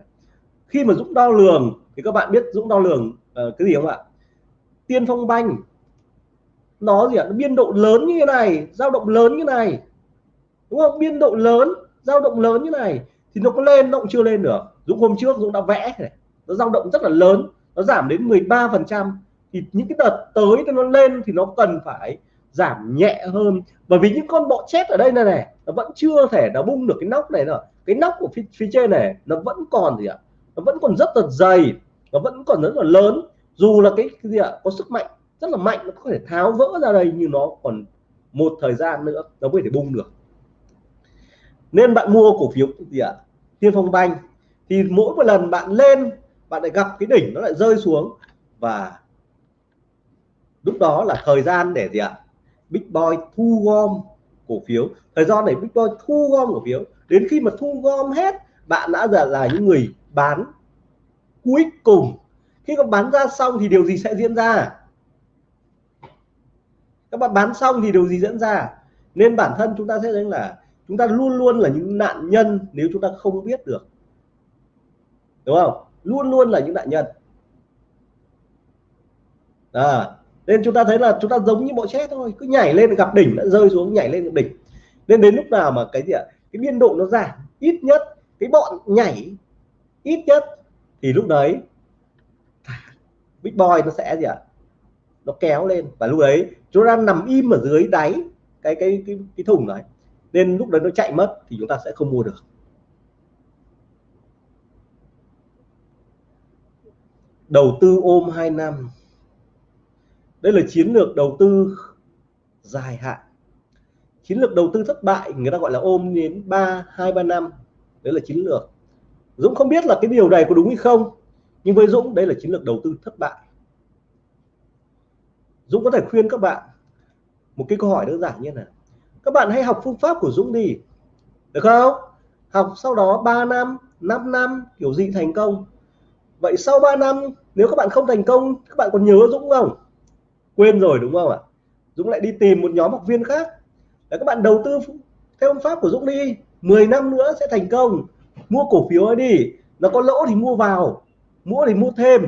khi mà Dũng đo lường thì các bạn biết Dũng đo lường uh, cái gì không ạ? Tiên Phong Banh. Nó gì ạ? Nó biên độ lớn như thế này dao động lớn như này. Đúng không? Biên độ lớn dao động lớn như này thì nó có lên nó cũng chưa lên được. Dũng hôm trước Dũng đã vẽ này nó dao động rất là lớn nó giảm đến 13 phần trăm. Thì những cái đợt tới nó lên thì nó cần phải giảm nhẹ hơn. Bởi vì những con bọ chết ở đây này này nó vẫn chưa thể nó bung được cái nóc này nữa cái nóc của phía, phía trên này nó vẫn còn gì ạ? Nó vẫn còn rất là dày nó vẫn còn rất là lớn. Dù là cái, cái gì ạ có sức mạnh rất là mạnh nó có thể tháo vỡ ra đây nhưng nó còn một thời gian nữa nó mới thể bung được. Nên bạn mua cổ phiếu gì ạ? Tiên phong banh. Thì mỗi một lần bạn lên bạn lại gặp cái đỉnh nó lại rơi xuống. Và lúc đó là thời gian để gì ạ? Big Boy thu gom cổ phiếu. Thời gian để Big Boy thu gom cổ phiếu. Đến khi mà thu gom hết bạn đã là, là những người bán cuối cùng. Khi các bán ra xong thì điều gì sẽ diễn ra? Các bạn bán xong thì điều gì diễn ra? Nên bản thân chúng ta sẽ thấy là chúng ta luôn luôn là những nạn nhân nếu chúng ta không biết được. Đúng không? Luôn luôn là những nạn nhân. À, nên chúng ta thấy là chúng ta giống như bộ chết thôi. Cứ nhảy lên gặp đỉnh đã rơi xuống nhảy lên gặp đỉnh. Nên đến lúc nào mà cái gì ạ? Cái biên độ nó giảm ít nhất cái bọn nhảy ít nhất thì lúc đấy big boy nó sẽ gì ạ? Nó kéo lên và lúc đấy chúng ta nằm im ở dưới đáy cái cái cái cái thùng đấy nên lúc đấy nó chạy mất thì chúng ta sẽ không mua được. Đầu tư ôm 2 năm. Đây là chiến lược đầu tư dài hạn. Chiến lược đầu tư thất bại người ta gọi là ôm đến ba, hai, ba năm đấy là chiến lược. Dũng không biết là cái điều này có đúng hay không, nhưng với Dũng đây là chiến lược đầu tư thất bại. Dũng có thể khuyên các bạn một cái câu hỏi đơn giản như này. Các bạn hãy học phương pháp của Dũng đi. Được không? Học sau đó 3 năm 5 năm, kiểu gì thành công. Vậy sau 3 năm, nếu các bạn không thành công, các bạn còn nhớ Dũng không? Quên rồi, đúng không ạ? Dũng lại đi tìm một nhóm học viên khác. Để các bạn đầu tư theo phương pháp của Dũng đi. 10 năm nữa sẽ thành công. Mua cổ phiếu ấy đi. Nó có lỗ thì mua vào, mua thì mua thêm,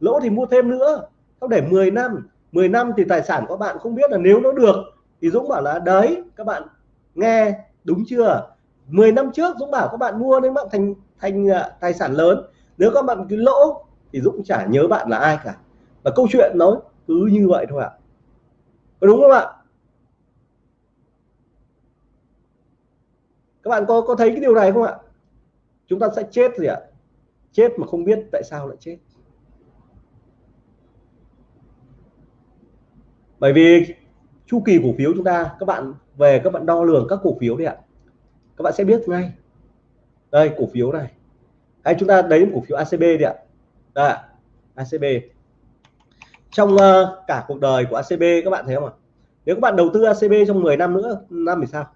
lỗ thì mua thêm nữa. Không để 10 năm 10 năm thì tài sản của bạn không biết là nếu nó được thì Dũng bảo là đấy, các bạn nghe đúng chưa? 10 năm trước Dũng bảo các bạn mua nên bạn thành thành à, tài sản lớn. Nếu các bạn cứ lỗ thì Dũng chả nhớ bạn là ai cả. Và câu chuyện nó cứ như vậy thôi ạ. Có đúng không ạ? Các bạn có có thấy cái điều này không ạ? Chúng ta sẽ chết gì ạ? Chết mà không biết tại sao lại chết. Bởi vì chu kỳ cổ phiếu chúng ta các bạn về các bạn đo lường các cổ phiếu đi ạ. Các bạn sẽ biết ngay. Đây cổ phiếu này. Hay chúng ta đấy cổ phiếu ACB đi ạ. Đây, ACB trong uh, cả cuộc đời của ACB các bạn thấy không ạ? Nếu các bạn đầu tư ACB trong 10 năm nữa năm thì sao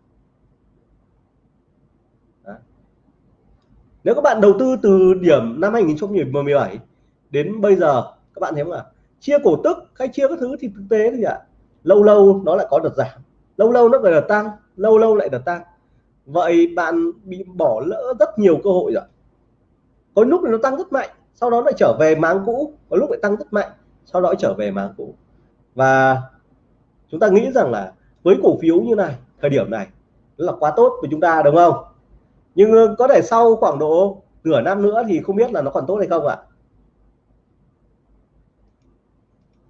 Đấy nếu các bạn đầu tư từ điểm năm 2017 đến bây giờ, các bạn thấy không ạ? Chia cổ tức hay chia các thứ thì thực tế thì ạ, lâu lâu nó lại có đợt giảm, lâu lâu nó lại đợt tăng, lâu lâu lại đợt tăng. Vậy bạn bị bỏ lỡ rất nhiều cơ hội rồi. Có lúc nó tăng rất mạnh, sau đó lại trở về máng cũ, có lúc lại tăng rất mạnh, sau đó trở về máng cũ. Và chúng ta nghĩ rằng là với cổ phiếu như này, thời điểm này là quá tốt của chúng ta, đúng không? Nhưng ờ, có thể sau khoảng độ nửa năm nữa thì không biết là nó còn tốt hay không ạ?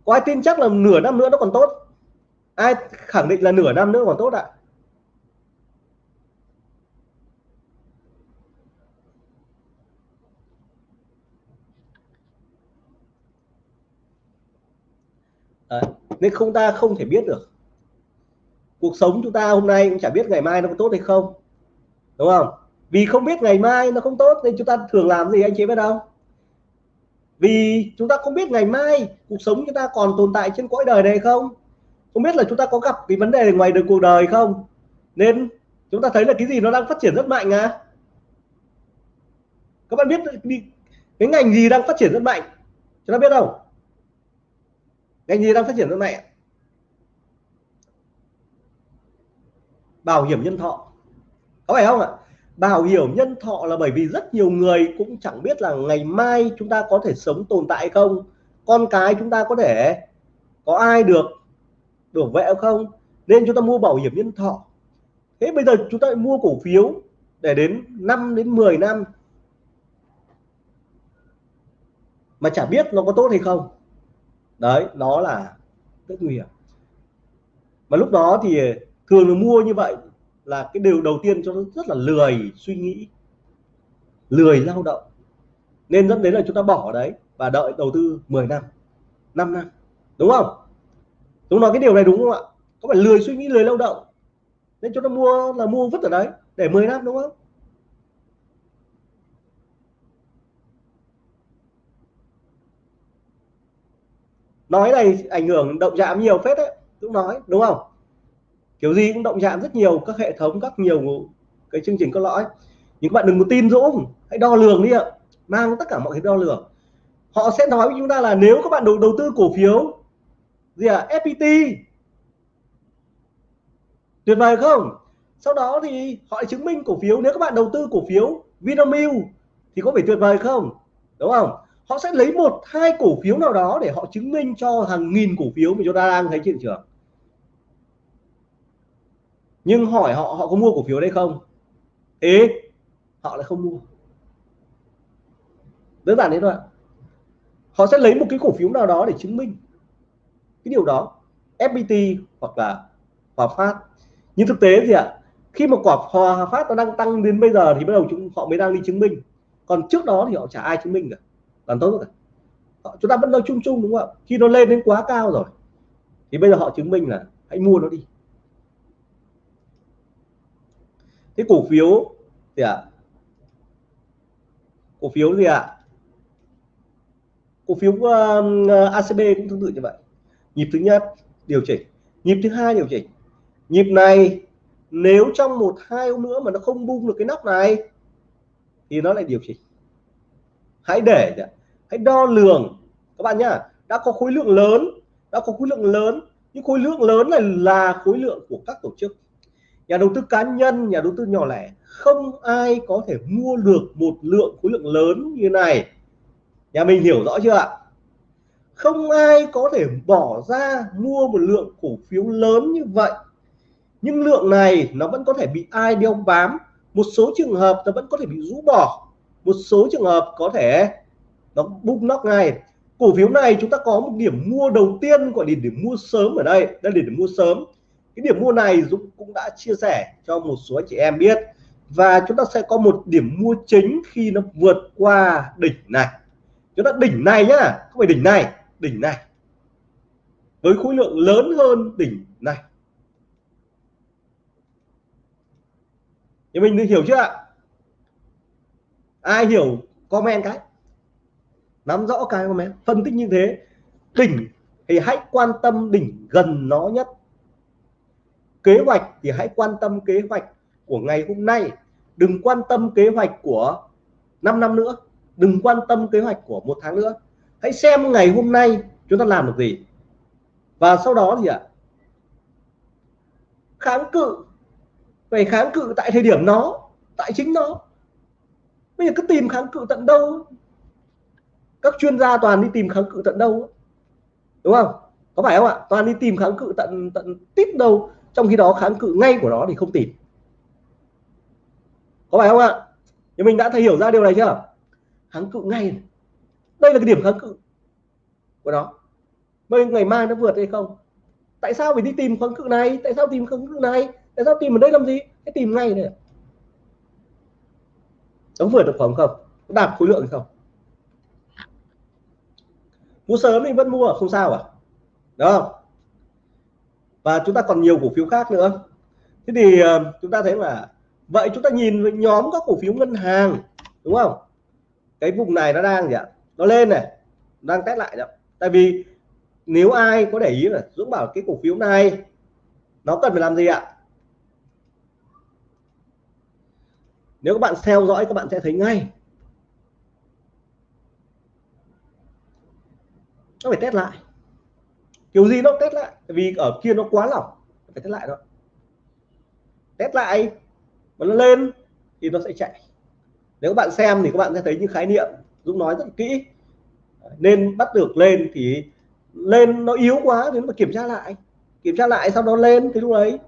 Có ai tin chắc là nửa năm nữa nó còn tốt? Ai khẳng định là nửa năm nữa còn tốt ạ? Đấy. nên không, ta không thể biết được. Cuộc sống chúng ta hôm nay cũng chả biết ngày mai nó có tốt hay không, đúng không? Vì không biết ngày mai nó không tốt nên chúng ta thường làm gì, anh chị biết đâu vì chúng ta không biết ngày mai cuộc sống chúng ta còn tồn tại trên cõi đời này không? Không biết là chúng ta có gặp cái vấn đề ngoài đời cuộc đời không? Nên chúng ta thấy là cái gì nó đang phát triển rất mạnh à? Các bạn biết cái ngành gì đang phát triển rất mạnh? Chúng ta biết không? Ngành gì đang phát triển rất mạnh bảo hiểm nhân thọ. Có phải không ạ? Bảo hiểm nhân thọ là bởi vì rất nhiều người cũng chẳng biết là ngày mai chúng ta có thể sống tồn tại không? Con cái chúng ta có thể có ai được được vẽ không? Nên chúng ta mua bảo hiểm nhân thọ. Thế bây giờ chúng ta mua cổ phiếu để đến 5 đến 10 năm mà chả biết nó có tốt hay không? Đấy nó là rất nguy hiểm. Mà lúc đó thì thường là mua như vậy là cái điều đầu tiên cho nó rất là lười suy nghĩ, lười lao động. Nên dẫn đến là chúng ta bỏ đấy và đợi đầu tư 10 năm 5 năm, đúng không? Đúng nói cái điều này đúng không ạ? Có phải lười suy nghĩ, lười lao động? Nên chúng ta mua là mua vứt ở đấy để 10 năm, đúng không? Nói này ảnh hưởng động chạm nhiều phết đấy cũng nói, đúng không? Kiểu gì cũng động chạm rất nhiều, các hệ thống, các nhiều cái chương trình có lõi. Nhưng các bạn đừng có tin dũng hãy đo lường đi ạ. Mang tất cả mọi cái đo lường. Họ sẽ nói với chúng ta là nếu các bạn đầu đầu tư cổ phiếu, gì à FPT tuyệt vời không? Sau đó thì họ chứng minh cổ phiếu. Nếu các bạn đầu tư cổ phiếu Vinamilk thì có phải tuyệt vời không? Đúng không? Họ sẽ lấy một, hai cổ phiếu nào đó để họ chứng minh cho hàng nghìn cổ phiếu mà chúng ta đang thấy trên thị trường nhưng hỏi họ họ có mua cổ phiếu đây không? Ế họ lại không mua. Đơn giản thế thôi ạ. họ sẽ lấy một cái cổ phiếu nào đó để chứng minh cái điều đó. FPT hoặc là Hòa Phát. Nhưng thực tế thì ạ, khi mà quả Hòa Phát nó đang tăng đến bây giờ thì bắt đầu chúng, họ mới đang đi chứng minh. Còn trước đó thì họ chả ai chứng minh cả. Làm tốt cả. Chúng ta vẫn nói chung chung, đúng không ạ? Khi nó lên đến quá cao rồi, thì bây giờ họ chứng minh là hãy mua nó đi. Cái cổ phiếu gì ạ? À? cổ phiếu gì ạ? À? cổ phiếu uh, ACB cũng tương tự như vậy. Nhịp thứ nhất điều chỉnh. Nhịp thứ hai điều chỉnh. Nhịp này nếu trong một hai hôm nữa mà nó không bung được cái nóc này thì nó lại điều chỉnh. Hãy để hãy đo lường. Các bạn nhá đã có khối lượng lớn đã có khối lượng lớn những khối lượng lớn này là khối lượng của các tổ chức nhà đầu tư cá nhân, nhà đầu tư nhỏ lẻ, không ai có thể mua được một lượng khối lượng lớn như này. Nhà mình hiểu rõ chưa ạ? Không ai có thể bỏ ra mua một lượng cổ phiếu lớn như vậy. Nhưng lượng này nó vẫn có thể bị ai đeo bám, một số trường hợp nó vẫn có thể bị rũ bỏ, một số trường hợp có thể nó bung nóc ngay. Cổ phiếu này chúng ta có một điểm mua đầu tiên gọi là điểm mua sớm ở đây đây là điểm mua sớm cái điểm mua này Dũng cũng đã chia sẻ cho một số anh chị em biết. Và chúng ta sẽ có một điểm mua chính khi nó vượt qua đỉnh này. Chúng ta đỉnh này nhá, không phải đỉnh này đỉnh này. Với khối lượng lớn hơn đỉnh này. Thì mình hiểu chưa ạ? Ai hiểu, comment cái. Nắm rõ cái comment, phân tích như thế. Đỉnh thì hãy quan tâm đỉnh gần nó nhất kế hoạch thì hãy quan tâm kế hoạch của ngày hôm nay. Đừng quan tâm kế hoạch của 5 năm nữa. Đừng quan tâm kế hoạch của một tháng nữa. Hãy xem ngày hôm nay chúng ta làm được gì. Và sau đó thì ạ, kháng cự. Phải kháng cự tại thời điểm nó, tại chính nó. Bây giờ cứ tìm kháng cự tận đâu? Các chuyên gia toàn đi tìm kháng cự tận đâu? Đúng không? Có phải không ạ? Toàn đi tìm kháng cự tận tận tít đâu? Trong khi đó kháng cự ngay của nó thì không tìm. Có phải không ạ? Thì mình đã thấy hiểu ra điều này chưa? Kháng cự ngay đây là cái điểm kháng cự của nó. Bây ngày mai nó vượt hay không? Tại sao phải đi tìm kháng cự này? Tại sao tìm kháng cự này? Tại sao tìm ở đây làm gì? Cái tìm ngay này. Nó vượt được khoảng không? Đạt khối lượng không? Mua sớm thì vẫn mua, không sao à? Đó và chúng ta còn nhiều cổ phiếu khác nữa. Thế thì ờ, chúng ta thấy là vậy chúng ta nhìn nhóm các cổ phiếu ngân hàng, đúng không? Cái vùng này nó đang gì ạ? Nó lên này, đang test lại đó. Tại vì nếu ai có để ý là Dũng bảo cái cổ phiếu này, nó cần phải làm gì ạ? Nếu các bạn theo dõi, các bạn sẽ thấy ngay. Nó phải test lại kiểu gì nó test lại vì ở kia nó quá lỏng phải test lại đó test lại mà nó lên thì nó sẽ chạy. Nếu các bạn xem thì các bạn sẽ thấy những khái niệm Dũng nói rất kỹ. Nên bắt được lên thì lên nó yếu quá đến mà kiểm tra lại kiểm tra lại sau đó lên thì lúc đấy.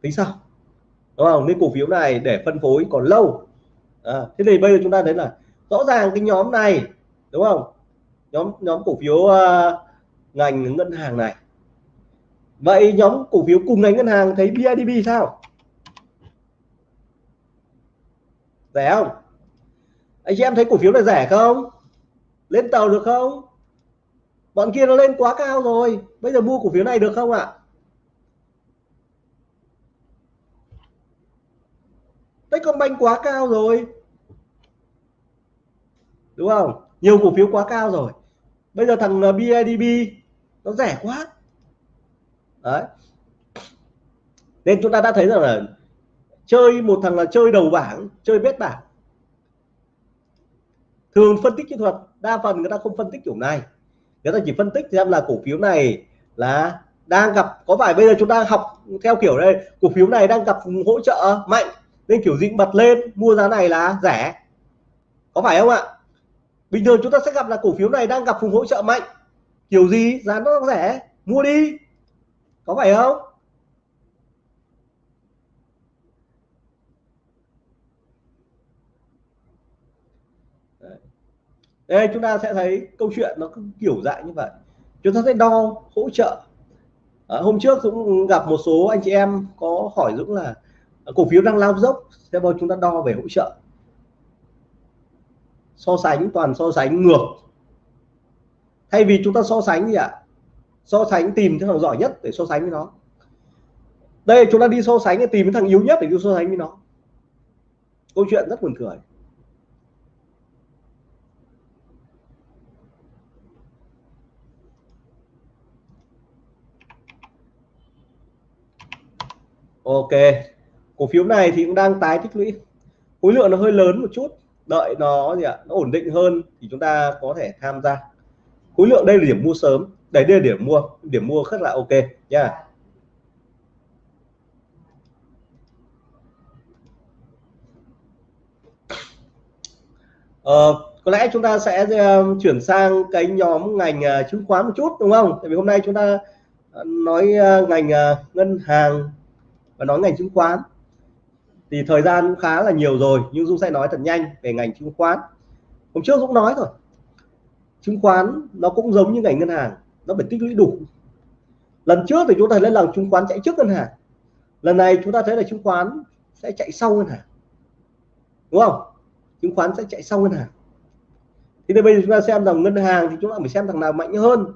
Tính sao? Đúng không? Nên cổ phiếu này để phân phối còn lâu. À, thế thì bây giờ chúng ta thấy là rõ ràng cái nhóm này đúng không? Nhóm nhóm cổ phiếu uh, ngành ngân hàng này. Vậy nhóm cổ phiếu cùng ngành ngân hàng thấy BIDV sao? Rẻ không? Anh chị em thấy cổ phiếu này rẻ không? Lên tàu được không? Bọn kia nó lên quá cao rồi. Bây giờ mua cổ phiếu này được không ạ? Techcombank quá cao rồi. Đúng không? Nhiều cổ phiếu quá cao rồi. Bây giờ thằng ờ, BIDB nó rẻ quá. Đấy. Nên chúng ta đã thấy rằng là chơi một thằng là chơi đầu bảng, chơi bét bảng. Thường phân tích kỹ thuật, đa phần người ta không phân tích kiểu này. Người ta chỉ phân tích xem là cổ phiếu này là đang gặp, có phải bây giờ chúng ta học theo kiểu đây, cổ phiếu này đang gặp hỗ trợ mạnh, nên kiểu gì bật lên, mua giá này là rẻ. Có phải không ạ? Bình thường chúng ta sẽ gặp là cổ phiếu này đang gặp vùng hỗ trợ mạnh kiểu gì? Giá nó rẻ. Mua đi. Có phải không? Đây chúng ta sẽ thấy câu chuyện nó kiểu dạng như vậy. Chúng ta sẽ đo hỗ trợ. À, hôm trước cũng gặp một số anh chị em có hỏi Dũng là à, cổ phiếu đang lao dốc thế bao chúng ta đo về hỗ trợ. So sánh toàn so sánh ngược thay vì chúng ta so sánh gì ạ? So sánh tìm cái thằng giỏi nhất để so sánh với nó. Đây, chúng ta đi so sánh để tìm cái thằng yếu nhất để đi so sánh với nó. Câu chuyện rất buồn cười. Ok, cổ phiếu này thì cũng đang tái tích lũy. Khối lượng nó hơi lớn một chút. Đợi nó gì ạ? Nó ổn định hơn thì chúng ta có thể tham gia khối lượng đây là điểm mua sớm. Đây đây là điểm mua điểm mua rất là ok nha. Ờ, có lẽ chúng ta sẽ uh, chuyển sang cái nhóm ngành uh, chứng khoán một chút đúng không? Tại vì hôm nay chúng ta uh, nói uh, ngành uh, ngân hàng và nói ngành chứng khoán. Thì thời gian cũng khá là nhiều rồi nhưng Dũng sẽ nói thật nhanh về ngành chứng khoán. Hôm trước Dũng nói rồi chứng khoán nó cũng giống như ngành ngân hàng, nó phải tích lũy đủ. Lần trước thì chúng ta thấy là chứng khoán chạy trước ngân hàng, lần này chúng ta thấy là chứng khoán sẽ chạy sau ngân hàng, đúng không? Chứng khoán sẽ chạy sau ngân hàng. Thì bây giờ chúng ta xem rằng ngân hàng thì chúng ta phải xem thằng nào mạnh hơn.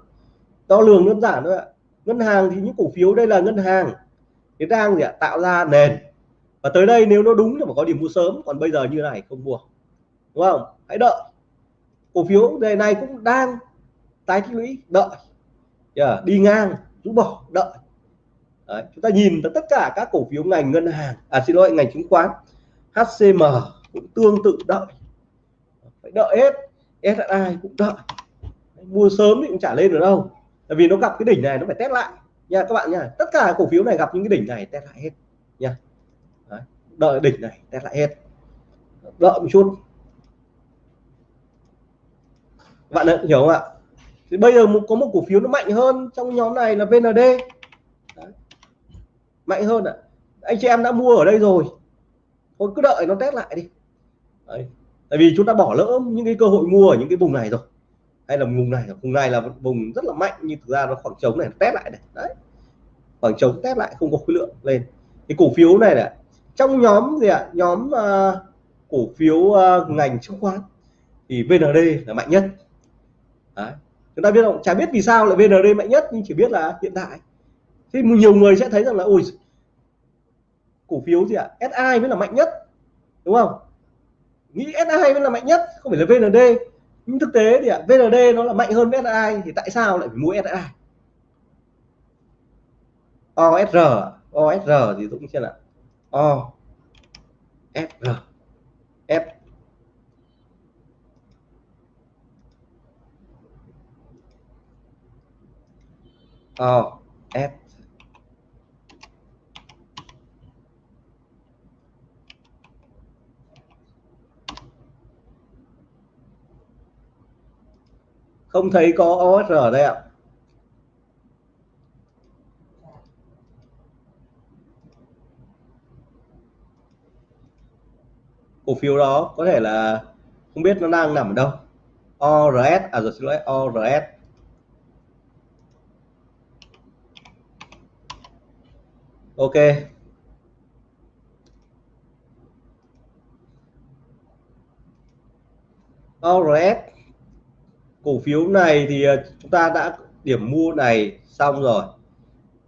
Đo lường đơn giản thôi ạ. Ngân hàng thì những cổ phiếu đây là ngân hàng, thì đang gì ạ? Tạo ra nền. Và tới đây nếu nó đúng thì phải có điểm mua sớm, còn bây giờ như này không mua, đúng không? Hãy đợi cổ phiếu đề này cũng đang tái tích lũy đợi yeah, đi ngang rũ bỏ đợi. Đấy, chúng ta nhìn tất cả các cổ phiếu ngành ngân hàng à xin lỗi ngành chứng khoán HCM cũng tương tự đợi. Phải đợi hết SSI cũng đợi. Mua sớm thì cũng trả lên được đâu tại vì nó gặp cái đỉnh này nó phải test lại. Nha các bạn nha tất cả cổ phiếu này gặp những cái đỉnh này test lại hết nha. Đấy, đợi đỉnh này test lại hết. Đợi một chút bạn hiểu không ạ? Thì bây giờ có một cổ phiếu nó mạnh hơn trong nhóm này là VND Đấy. mạnh hơn ạ. À. anh chị em đã mua ở đây rồi. Thôi cứ đợi nó test lại đi. Đấy. tại vì chúng ta bỏ lỡ những cái cơ hội mua ở những cái vùng này rồi. Hay là vùng này vùng này là vùng rất là mạnh nhưng thực ra nó khoảng trống này test lại này. Đấy. Khoảng trống test lại không có khối lượng lên. Cái cổ phiếu này là trong nhóm gì ạ? À? nhóm uh, cổ phiếu uh, ngành chứng khoán thì VND là mạnh nhất đấy. chúng ta biết không? Chả biết vì sao lại VND mạnh nhất nhưng chỉ biết là hiện tại. Thì nhiều người sẽ thấy rằng là ôi cổ phiếu gì ạ? À? SI mới là mạnh nhất đúng không? Nghĩ SI mới là mạnh nhất không phải là VND nhưng thực tế thì ạ à, VND nó là mạnh hơn SI thì tại sao lại phải mua SI OSR OSR thì Dũng xem là O SR F O F. Không thấy có OSR ở đây ạ. Cổ phiếu đó có thể là không biết nó đang nằm ở đâu. ORS à rồi xin lỗi ORS ok. ORS cổ phiếu này thì ờ, chúng ta đã điểm mua này xong rồi.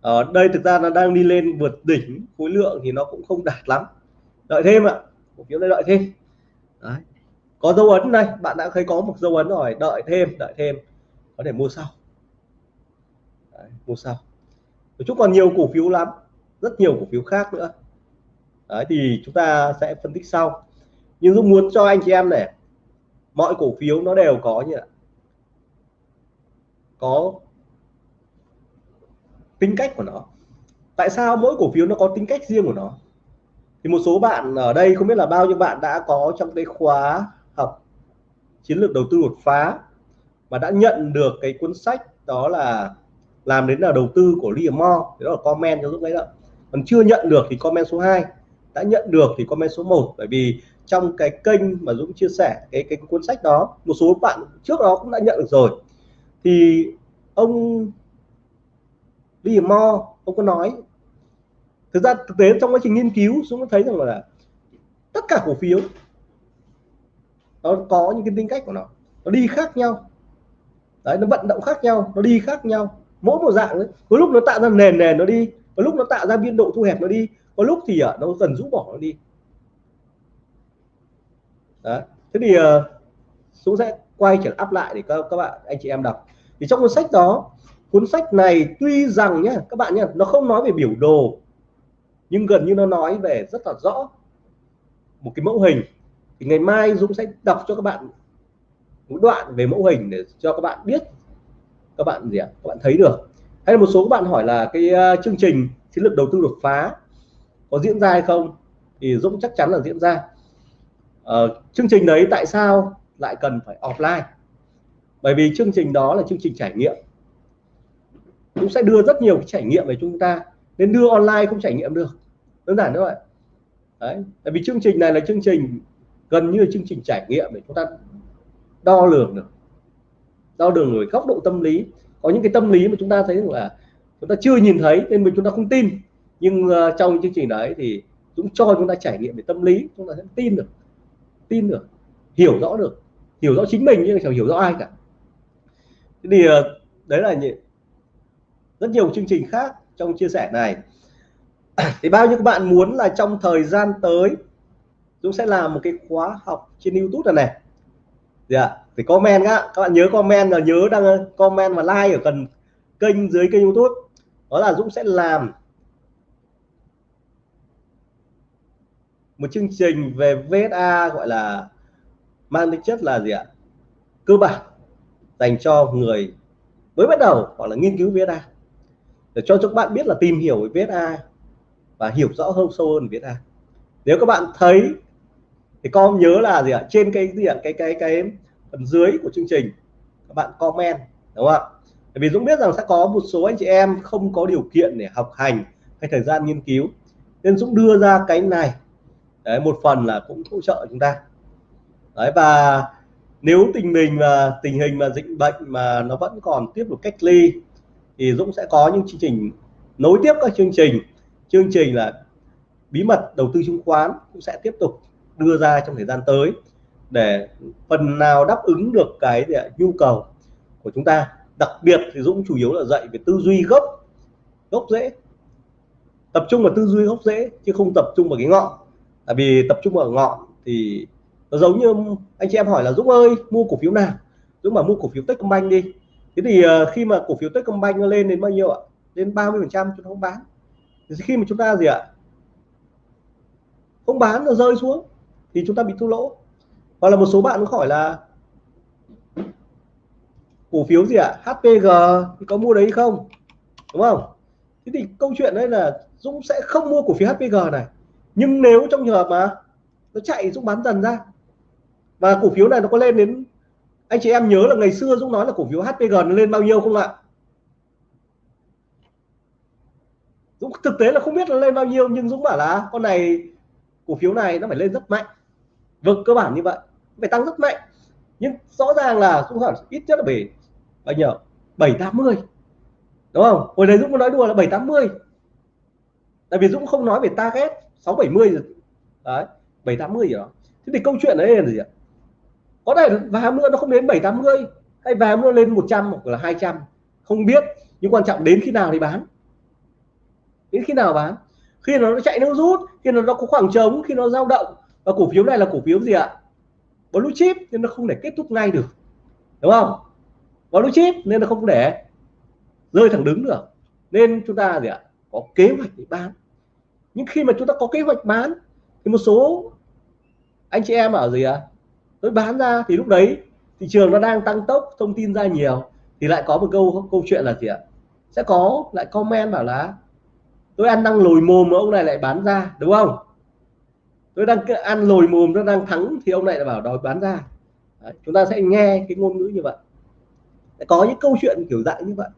Ở đây thực ra nó đang đi lên vượt đỉnh khối lượng thì nó cũng không đạt lắm. Đợi thêm ạ. Cổ phiếu này đợi thêm. Đấy. có dấu ấn đây bạn đã thấy có một dấu ấn rồi. Đợi thêm đợi thêm. Có thể mua sau. Đấy, mua sau. Chúc còn nhiều cổ phiếu lắm rất nhiều cổ phiếu khác nữa. Đấy, thì chúng ta sẽ phân tích sau. Nhưng Dũng muốn cho anh chị em này mọi cổ phiếu nó đều có như vậy có tính cách của nó. Tại sao mỗi cổ phiếu nó có tính cách riêng của nó? Thì một số bạn ở đây không biết là bao nhiêu bạn đã có trong cái khóa học chiến lược đầu tư đột phá mà đã nhận được cái cuốn sách đó là làm đến là đầu tư của Liam Moore. Đó là comment cho giúp đấy đó còn chưa nhận được thì comment số 2 đã nhận được thì comment số 1 bởi vì trong cái kênh mà Dũng chia sẻ, cái cái cuốn sách đó, một số bạn trước đó cũng đã nhận được rồi. Thì ông Lee Mo ông có nói, thực ra thực tế trong quá trình nghiên cứu chúng thấy rằng là tất cả cổ phiếu, nó có những cái tính cách của nó nó đi khác nhau. Đấy, nó vận động khác nhau, nó đi khác nhau. Mỗi một dạng đấy có lúc nó tạo ra nền nền nó đi có lúc nó tạo ra biên độ thu hẹp nó đi có lúc thì ở nó dần rũ bỏ nó đi. Đấy thế thì ờ, chúng sẽ quay trở áp lại để các các bạn anh chị em đọc. Thì trong cuốn sách đó cuốn sách này tuy rằng nhá các bạn nhá, nó không nói về biểu đồ nhưng gần như nó nói về rất là rõ một cái mẫu hình. Thì ngày mai Dũng sẽ đọc cho các bạn một đoạn về mẫu hình để cho các bạn biết các bạn gì ạ các bạn thấy được hay là một số các bạn hỏi là cái uh, chương trình chiến lược đầu tư đột phá có diễn ra hay không? Thì Dũng chắc chắn là diễn ra. Uh, chương trình đấy tại sao lại cần phải offline? Bởi vì chương trình đó là chương trình trải nghiệm. Cũng sẽ đưa rất nhiều cái trải nghiệm về chúng ta. Nên đưa online không trải nghiệm được. Đơn giản như vậy đấy tại vì chương trình này là chương trình gần như là chương trình trải nghiệm để chúng ta đo lường được. Đo lường về góc độ tâm lý có những cái tâm lý mà chúng ta thấy là chúng ta chưa nhìn thấy nên mình chúng ta không tin. Nhưng uh, trong chương trình đấy thì cũng cho chúng ta trải nghiệm về tâm lý chúng ta sẽ tin được tin được hiểu rõ được hiểu rõ chính mình nhưng chẳng hiểu rõ ai cả. Thế thì uh, đấy là những rất nhiều chương trình khác trong chia sẻ này. Thì bao nhiêu các bạn muốn là trong thời gian tới Dũng sẽ làm một cái khóa học trên YouTube này này dạ thì phải comment á. Các bạn nhớ comment là nhớ đăng comment và like ở phần kênh dưới kênh YouTube. Đó là Dũng sẽ làm một chương trình về VSA gọi là mang tính chất là gì ạ? Cơ bản dành cho người mới bắt đầu hoặc là nghiên cứu VSA để cho các bạn biết là tìm hiểu về VSA và hiểu rõ hơn sâu hơn VSA nếu các bạn thấy thì con nhớ là gì ạ? Trên cái gì ạ? Cái cái cái phần dưới của chương trình các bạn comment đúng không ạ? Vì Dũng biết rằng sẽ có một số anh chị em không có điều kiện để học hành hay thời gian nghiên cứu. Nên Dũng đưa ra cái này. Đấy, một phần là cũng hỗ trợ chúng ta. Đấy và nếu tình mình mà tình hình mà dịch bệnh mà nó vẫn còn tiếp tục cách ly thì Dũng sẽ có những chương trình nối tiếp các chương trình. Chương trình là bí mật đầu tư chứng khoán cũng sẽ tiếp tục đưa ra trong thời gian tới để phần nào đáp ứng được cái nhu cầu của chúng ta. Đặc biệt thì Dũng chủ yếu là dạy về tư duy gốc gốc rễ. Tập trung vào tư duy gốc rễ chứ không tập trung vào cái ngọn. Tại vì tập trung vào ngọn thì nó giống như anh chị em hỏi là, Dũng ơi, mua cổ phiếu nào? Dũng mà mua cổ phiếu Techcombank đi. Thế thì ờ, khi mà cổ phiếu Techcombank nó lên đến bao nhiêu ạ? Lên 30 phần trăm chúng ta không bán. Thì khi mà chúng ta gì ạ? Không bán nó rơi xuống thì chúng ta bị thua lỗ. Hoặc là một số bạn cũng hỏi là, cổ phiếu gì ạ? HPG thì có mua đấy không? Đúng không? Thế thì câu chuyện đấy là Dũng sẽ không mua cổ phiếu HPG này. Nhưng nếu trong trường hợp mà nó chạy, Dũng bán dần ra, và cổ phiếu này nó có lên đến, anh chị em nhớ là ngày xưa Dũng nói là cổ phiếu HPG nó lên bao nhiêu không ạ? Dũng thực tế là không biết nó lên bao nhiêu, nhưng Dũng bảo là con này, cổ phiếu này nó phải lên rất mạnh vâng cơ bản như vậy. Phải tăng rất mạnh. Nhưng rõ ràng là Dũng hỏi ít nhất là về bao nhiêu? Bảy tám mươi. Đúng không? Hồi đấy Dũng có nói đùa là bảy tám mươi. Tại vì Dũng không nói về target sáu bảy mươi đấy bảy tám mươi gì đó thế thì câu chuyện đấy là gì ạ? Có thể và nữa nó không đến bảy tám mươi hay và nữa lên 100 hoặc là 200 không biết nhưng quan trọng đến khi nào thì bán. Đến khi nào bán? Khi nó chạy nó rút khi nó, nó có khoảng trống khi nó dao động và cổ phiếu này là cổ phiếu gì ạ? Blue chip nên nó không thể kết thúc ngay được, đúng không? Blue chip nên nó không để rơi thẳng đứng được. Nên chúng ta gì ạ? Có kế hoạch để bán. Nhưng khi mà chúng ta có kế hoạch bán, thì một số anh chị em ở gì ạ? Tôi bán ra thì lúc đấy thị trường nó đang tăng tốc, thông tin ra nhiều, thì lại có một câu câu chuyện là gì ạ? Sẽ có lại comment bảo là, tôi ăn đang lồi mồm mà ông này lại bán ra đúng không? Nó đang ăn lồi mồm nó đang thắng thì ông này lại bảo đòi bán ra. Đấy, chúng ta sẽ nghe cái ngôn ngữ như vậy. Có những câu chuyện kiểu dạng như vậy.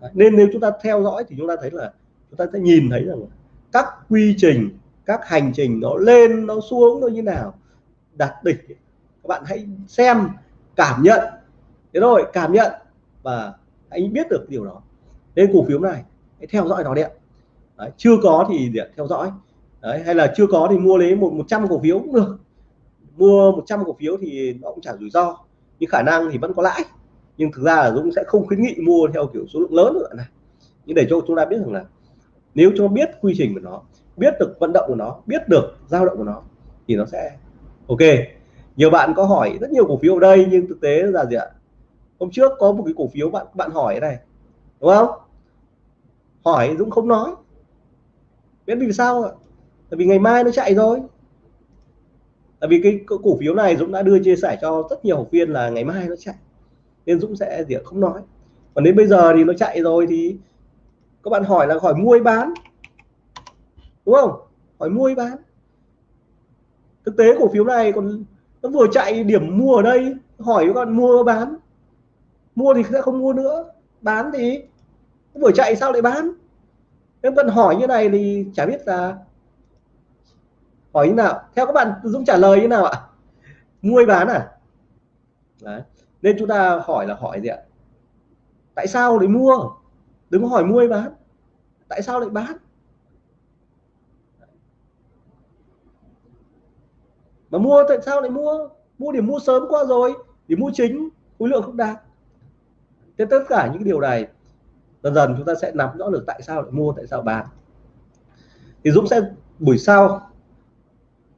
Đấy, nên nếu chúng ta theo dõi thì chúng ta thấy là chúng ta sẽ nhìn thấy rằng các quy trình các hành trình nó lên nó xuống nó như nào đạt đỉnh. Các bạn hãy xem cảm nhận. Thế rồi cảm nhận và anh biết được điều đó. Nên cổ phiếu này hãy theo dõi nó đi Đấy, chưa có thì để theo dõi. Đấy, hay là chưa có thì mua lấy một 100 cổ phiếu cũng được. Mua 100 cổ phiếu thì nó cũng chả rủi ro nhưng khả năng thì vẫn có lãi. Nhưng thực ra là Dũng sẽ không khuyến nghị mua theo kiểu số lượng lớn nữa này nhưng để cho chúng ta biết rằng là nếu chúng ta biết quy trình của nó biết được vận động của nó biết được dao động của nó thì nó sẽ ok. Nhiều bạn có hỏi rất nhiều cổ phiếu ở đây nhưng thực tế là gì ạ? Hôm trước có một cái cổ phiếu bạn bạn hỏi này đúng không? Hỏi Dũng không nói. Biết vì sao ạ? Tại vì ngày mai nó chạy rồi tại vì cái cổ phiếu này Dũng đã đưa chia sẻ cho rất nhiều học viên là ngày mai nó chạy. Nên Dũng sẽ gì không nói. Còn đến bây giờ thì nó chạy rồi thì các bạn hỏi là hỏi mua hay bán? Đúng không? Hỏi mua hay bán? Thực tế cổ phiếu này còn nó vừa chạy điểm mua ở đây, hỏi các bạn mua bán. Mua thì sẽ không mua nữa. Bán thì vừa chạy sao lại bán? Nếu bạn hỏi như này thì chả biết là hỏi như nào? Theo các bạn Dũng trả lời như nào ạ? Mua bán à? Đấy. nên chúng ta hỏi là hỏi gì ạ? Tại sao lại mua? Đừng có hỏi mua bán. Tại sao lại bán? Mà mua, tại sao lại mua? Mua điểm mua sớm qua rồi điểm mua chính, khối lượng không đạt. Thế tất cả những điều này, dần dần chúng ta sẽ nắm rõ được tại sao lại mua, tại sao bán. Thì Dũng sẽ buổi sau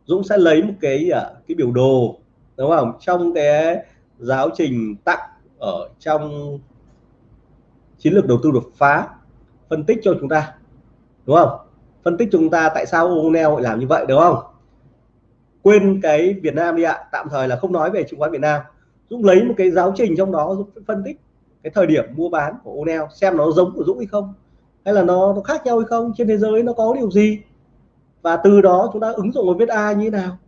Dũng sẽ lấy một cái à, cái biểu đồ đúng không? Trong cái giáo trình tặng ở trong chiến lược đầu tư đột phá phân tích cho chúng ta đúng không? Phân tích chúng ta tại sao O'Neil lại làm như vậy đúng không? Quên cái Việt Nam đi ạ tạm thời là không nói về chứng khoán Việt Nam. Dũng lấy một cái giáo trình trong đó Dũng phân tích cái thời điểm mua bán của O'Neil xem nó giống của Dũng hay không hay là nó, nó khác nhau hay không trên thế giới nó có điều gì và từ đó chúng ta ứng dụng vào viết ai như thế nào?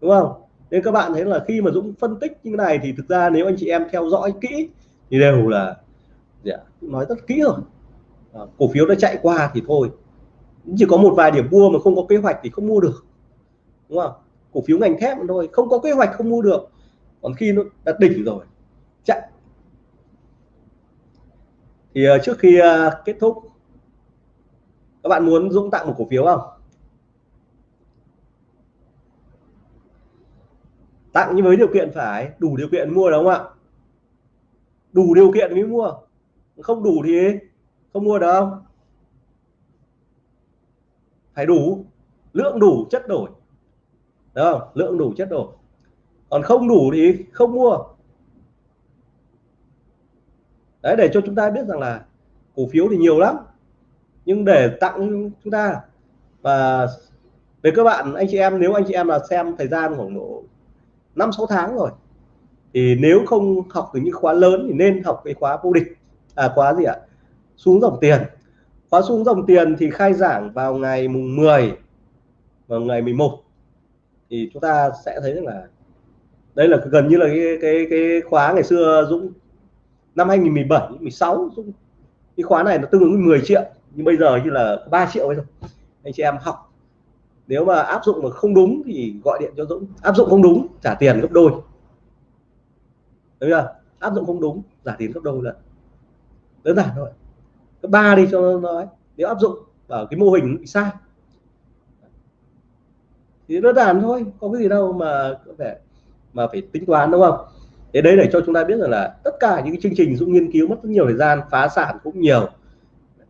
Đúng không? Nên các bạn thấy là khi mà Dũng phân tích như thế này thì thực ra nếu anh chị em theo dõi kỹ thì đều là dạ, nói rất kỹ rồi. À, cổ phiếu đã chạy qua thì thôi. Chỉ có một vài điểm mua mà không có kế hoạch thì không mua được. Đúng không? Cổ phiếu ngành thép thôi không có kế hoạch không mua được. Còn khi nó đã đỉnh rồi chạy. Thì uh, trước khi uh, kết thúc các bạn muốn Dũng tặng một cổ phiếu không? Tặng nhưng với điều kiện phải, đủ điều kiện mua đúng không ạ? Đủ điều kiện mới mua. Không đủ thì không mua được không? Phải đủ. Lượng đủ, chất đổi. Đúng không? Lượng đủ, chất đổi. Còn không đủ thì không mua. Đấy, để cho chúng ta biết rằng là cổ phiếu thì nhiều lắm nhưng để tặng chúng ta. Và về các bạn anh chị em, nếu anh chị em là xem thời gian khoảng độ năm, sáu tháng rồi, thì nếu không học từ những khóa lớn thì nên học cái khóa vô địch à khóa gì ạ? Xuống dòng tiền. Khóa xuống dòng tiền thì khai giảng vào ngày mùng 10 và ngày 11 thì chúng ta sẽ thấy rằng là đây là gần như là cái cái cái khóa ngày xưa Dũng, năm 2017 16 Dũng. Cái khóa này nó tương ứng 10 triệu nhưng bây giờ như là 3 triệu thôi anh chị em học. Nếu mà áp dụng mà không đúng thì gọi điện cho Dũng. Áp dụng không đúng, trả tiền gấp đôi. Đúng chưa? Áp dụng không đúng, trả tiền gấp đôi lần đơn giản thôi. Cấp ba đi cho nó nói nếu áp dụng vào cái mô hình bị sai. Thì đơn giản thôi, có cái gì đâu mà có thể mà phải tính toán, đúng không? Thế đấy để cho chúng ta biết rằng là tất cả những cái chương trình Dũng nghiên cứu mất rất nhiều thời gian, phá sản cũng nhiều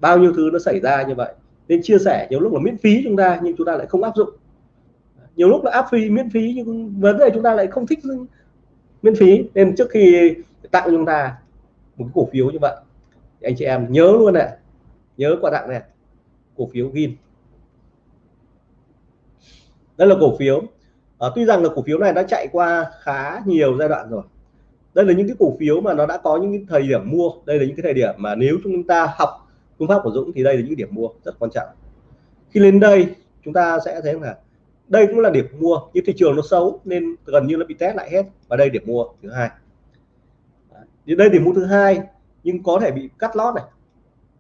bao nhiêu thứ nó xảy ra như vậy. Nên chia sẻ nhiều lúc là miễn phí chúng ta nhưng chúng ta lại không áp dụng. Nhiều lúc là áp phí miễn phí nhưng vấn đề chúng ta lại không thích miễn phí. Nên trước khi tặng chúng ta một cổ phiếu như vậy anh chị em nhớ luôn này nhớ quà tặng này cổ phiếu gin. Đây là cổ phiếu. À, tuy rằng là cổ phiếu này đã chạy qua khá nhiều giai đoạn rồi. Đây là những cái cổ phiếu mà nó đã có những cái thời điểm mua đây là những cái thời điểm mà nếu chúng ta học phương pháp của Dũng thì đây là những điểm mua rất quan trọng. Khi lên đây, chúng ta sẽ thấy là đây cũng là điểm mua, nhưng thị trường nó xấu nên gần như nó bị test lại hết. Và đây điểm mua thứ hai. Thì đây điểm mua thứ hai, nhưng có thể bị cắt lót này,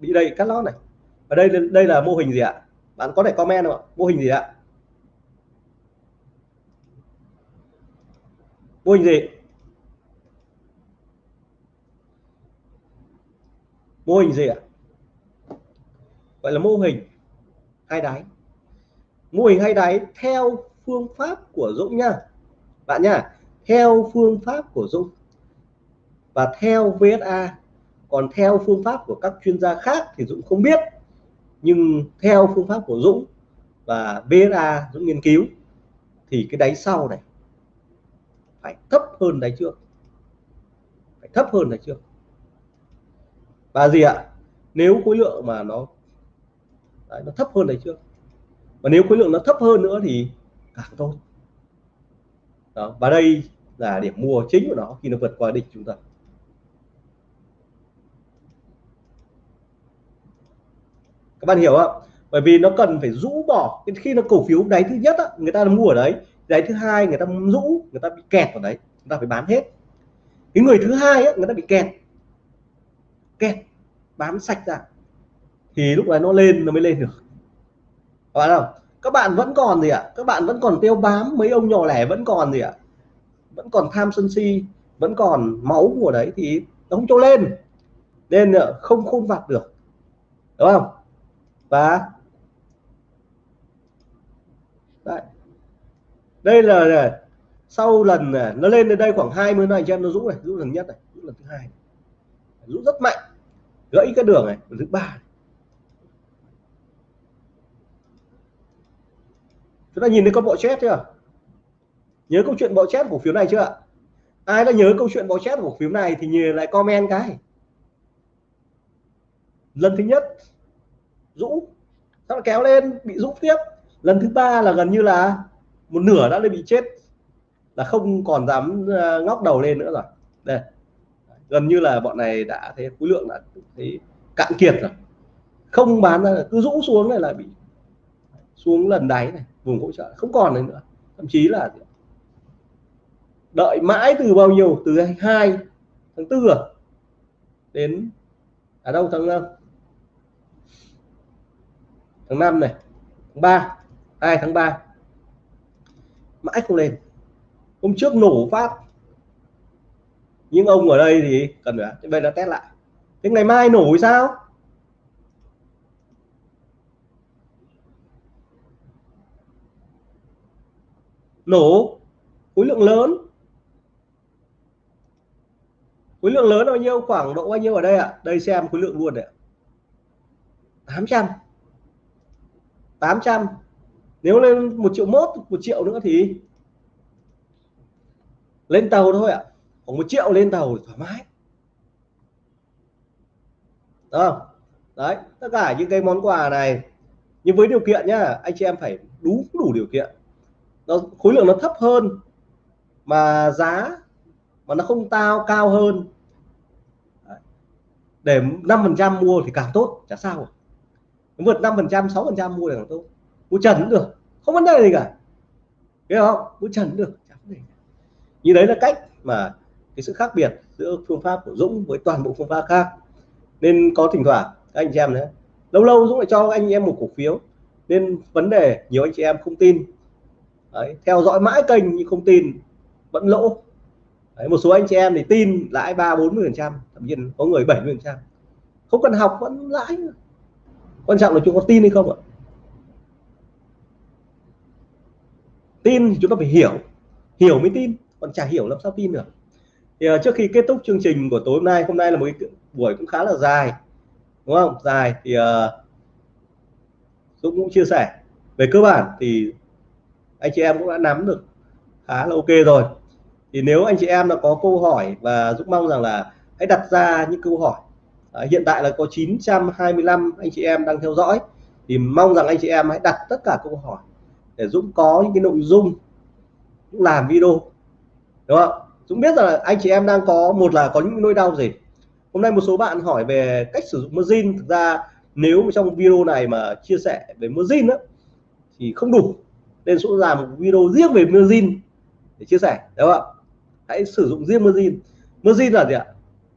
bị đây cắt lót này. Và đây đây là mô hình gì ạ? Bạn có thể comment không ạ? Mô hình gì ạ? Mô hình gì? Mô hình gì ạ? Gọi là mô hình hai đáy. Mô hình hai đáy theo phương pháp của Dũng nha. Bạn nha, theo phương pháp của Dũng và theo VSA còn theo phương pháp của các chuyên gia khác thì Dũng không biết. Nhưng theo phương pháp của Dũng và VSA Dũng nghiên cứu, thì cái đáy sau này phải thấp hơn đáy trước. Phải thấp hơn đáy trước. Và gì ạ? Nếu khối lượng mà nó Đấy, nó thấp hơn đấy trước. Và nếu khối lượng nó thấp hơn nữa thì càng tốt. Đó và đây là điểm mua chính của nó khi nó vượt qua đỉnh chúng ta. Các bạn hiểu không bởi vì nó cần phải rũ bỏ khi nó cổ phiếu đáy thứ nhất á, người ta mua ở đấy đáy thứ hai người ta rũ người ta bị kẹt vào đấy chúng ta phải bán hết. Cái người thứ hai người ta bị kẹt. Kẹt bán sạch ra thì lúc này nó lên nó mới lên được. Các bạn không các bạn vẫn còn gì ạ? Các bạn vẫn còn tiêu bám mấy ông nhỏ lẻ vẫn còn gì ạ? Vẫn còn tham sân si vẫn còn máu của đấy thì nó không cho lên. Nên ờ, không khôn vặt được. Đúng không? Và đây, đây là sau lần này, nó lên đến đây khoảng 20 này cho em nó rũ này rũ lần nhất này rũ lần thứ hai rũ rất mạnh. Gãy cái đường này lần thứ ba chúng ta nhìn thấy con bộ chết chưa? Nhớ câu chuyện bộ chết cổ phiếu này chưa ai đã nhớ câu chuyện bộ chết cổ phiếu này thì nhìn lại comment cái. Lần thứ nhất rũ nó kéo lên? Bị rũ tiếp. Lần thứ ba là gần như là một nửa đã bị chết. Là không còn dám ờ, ngóc đầu lên nữa rồi. Đây. Gần như là bọn này đã thấy khối lượng là thấy cạn kiệt rồi. Không bán ra, cứ rũ xuống này là bị xuống lần đáy này vùng hỗ trợ không còn nữa. Thậm chí là đợi mãi từ bao nhiêu? Từ 2 tháng 4 à? đến ở đâu, tháng 5 tháng 5 này, tháng 3 2 tháng 3 mãi không lên. Hôm trước nổ phát. Nhưng ông ở đây thì cần phải bây giờ test lại. Thế ngày mai nổ sao? Nổ. Khối lượng lớn. Khối lượng lớn bao nhiêu? Khoảng độ bao nhiêu ở đây ạ? À? đây xem khối lượng luôn đấy 800 800 nếu lên một triệu mốt, một triệu nữa thì lên tàu thôi ạ. Khoảng một triệu lên tàu thoải mái. Đó đấy, tất cả những cái món quà này, nhưng với điều kiện nhá, anh chị em phải đúng, đủ điều kiện nó, khối lượng nó thấp hơn, mà giá mà nó không tao, cao hơn. Để 5% mua thì càng tốt, chả sao. Rồi vượt 5% 6% mua thì càng tốt. Mua trần cũng được, không vấn đề gì cả. Hiểu không? Mua trần cũng được chẳng vấn đề như đấy là cách mà cái sự khác biệt giữa phương pháp của Dũng với toàn bộ phương pháp khác. Nên có thỉnh thoảng, các anh chị em đấy lâu lâu Dũng lại cho anh em một cổ phiếu. Nên vấn đề, nhiều anh chị em không tin đấy, theo dõi mãi kênh nhưng không tin vẫn lỗ. Đấy, một số anh chị em thì tin lãi ba bốn mươi phần trăm thậm chí có người 70 phần trăm. Không cần học vẫn lãi quan trọng là chúng có tin hay không ạ? Tin thì chúng ta phải hiểu hiểu mới tin còn chả hiểu làm sao tin được. Thì uh, trước khi kết thúc chương trình của tối hôm nay hôm nay là một cái buổi cũng khá là dài đúng không? Dài thì uh, Dũng cũng chia sẻ. Về cơ bản thì anh chị em cũng đã nắm được khá là ok rồi. Thì nếu anh chị em đã có câu hỏi và Dũng mong rằng là hãy đặt ra những câu hỏi. À, hiện tại là có 925 anh chị em đang theo dõi. Thì mong rằng anh chị em hãy đặt tất cả câu hỏi để Dũng có những cái nội dung Dũng làm video. Đúng không? Dũng biết là anh chị em đang có một là có những nỗi đau gì. Hôm nay một số bạn hỏi về cách sử dụng margin thực ra nếu trong video này mà chia sẻ về margin đó thì không đủ nên Dũng làm một video riêng về margin để chia sẻ đúng không hãy sử dụng riêng margin margin là gì ạ?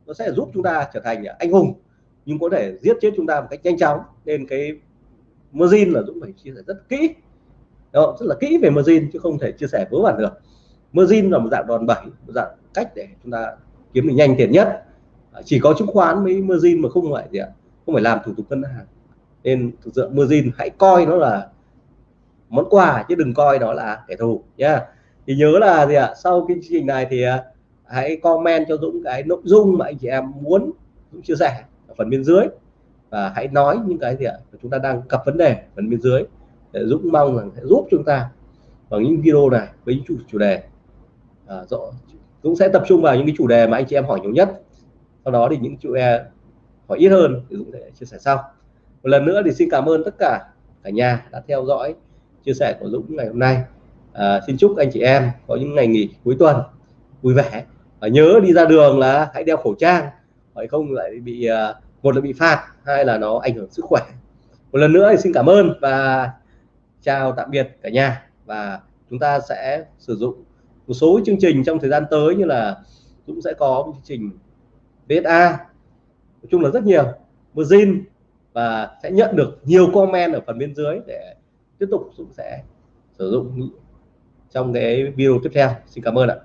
Nó sẽ giúp chúng ta trở thành anh hùng nhưng có thể giết chết chúng ta một cách nhanh chóng. Nên cái margin là Dũng phải chia sẻ rất kỹ. Đó, rất là kỹ về margin chứ không thể chia sẻ vớ vẩn được. Margin là một dạng đòn bẩy một dạng cách để chúng ta kiếm được nhanh tiền nhất. À, chỉ có chứng khoán mới margin mà không phải gì ạ? Không phải làm thủ tục ngân hàng. Nên thực sự margin hãy coi nó là món quà chứ đừng coi nó là kẻ thù nhá. Thì nhớ là gì ạ? Sau cái chương trình này thì à, hãy comment cho Dũng cái nội dung mà anh chị em muốn Dũng chia sẻ ở phần bên dưới. Và hãy nói những cái gì ạ? Chúng ta đang gặp vấn đề phần bên dưới để Dũng mong rằng sẽ giúp chúng ta bằng những video này với những chủ chủ đề. À, rõ Dũng sẽ tập trung vào những cái chủ đề mà anh chị em hỏi nhiều nhất. Sau đó thì những chủ đề hỏi ít hơn thì Dũng sẽ chia sẻ sau. Một lần nữa thì xin cảm ơn tất cả cả nhà đã theo dõi chia sẻ của Dũng ngày hôm nay. À, xin chúc anh chị em có những ngày nghỉ cuối tuần vui vẻ. Và nhớ đi ra đường là hãy đeo khẩu trang phải không? Lại bị à, một là bị phạt hai là nó ảnh hưởng sức khỏe. Một lần nữa thì xin cảm ơn và chào tạm biệt cả nhà. Và chúng ta sẽ sử dụng một số chương trình trong thời gian tới như là cũng sẽ có một chương trình VSA nói chung là rất nhiều. Margin và sẽ nhận được nhiều comment ở phần bên dưới để tiếp tục Dũng sẽ sử dụng trong cái video tiếp theo. Xin cảm ơn ạ.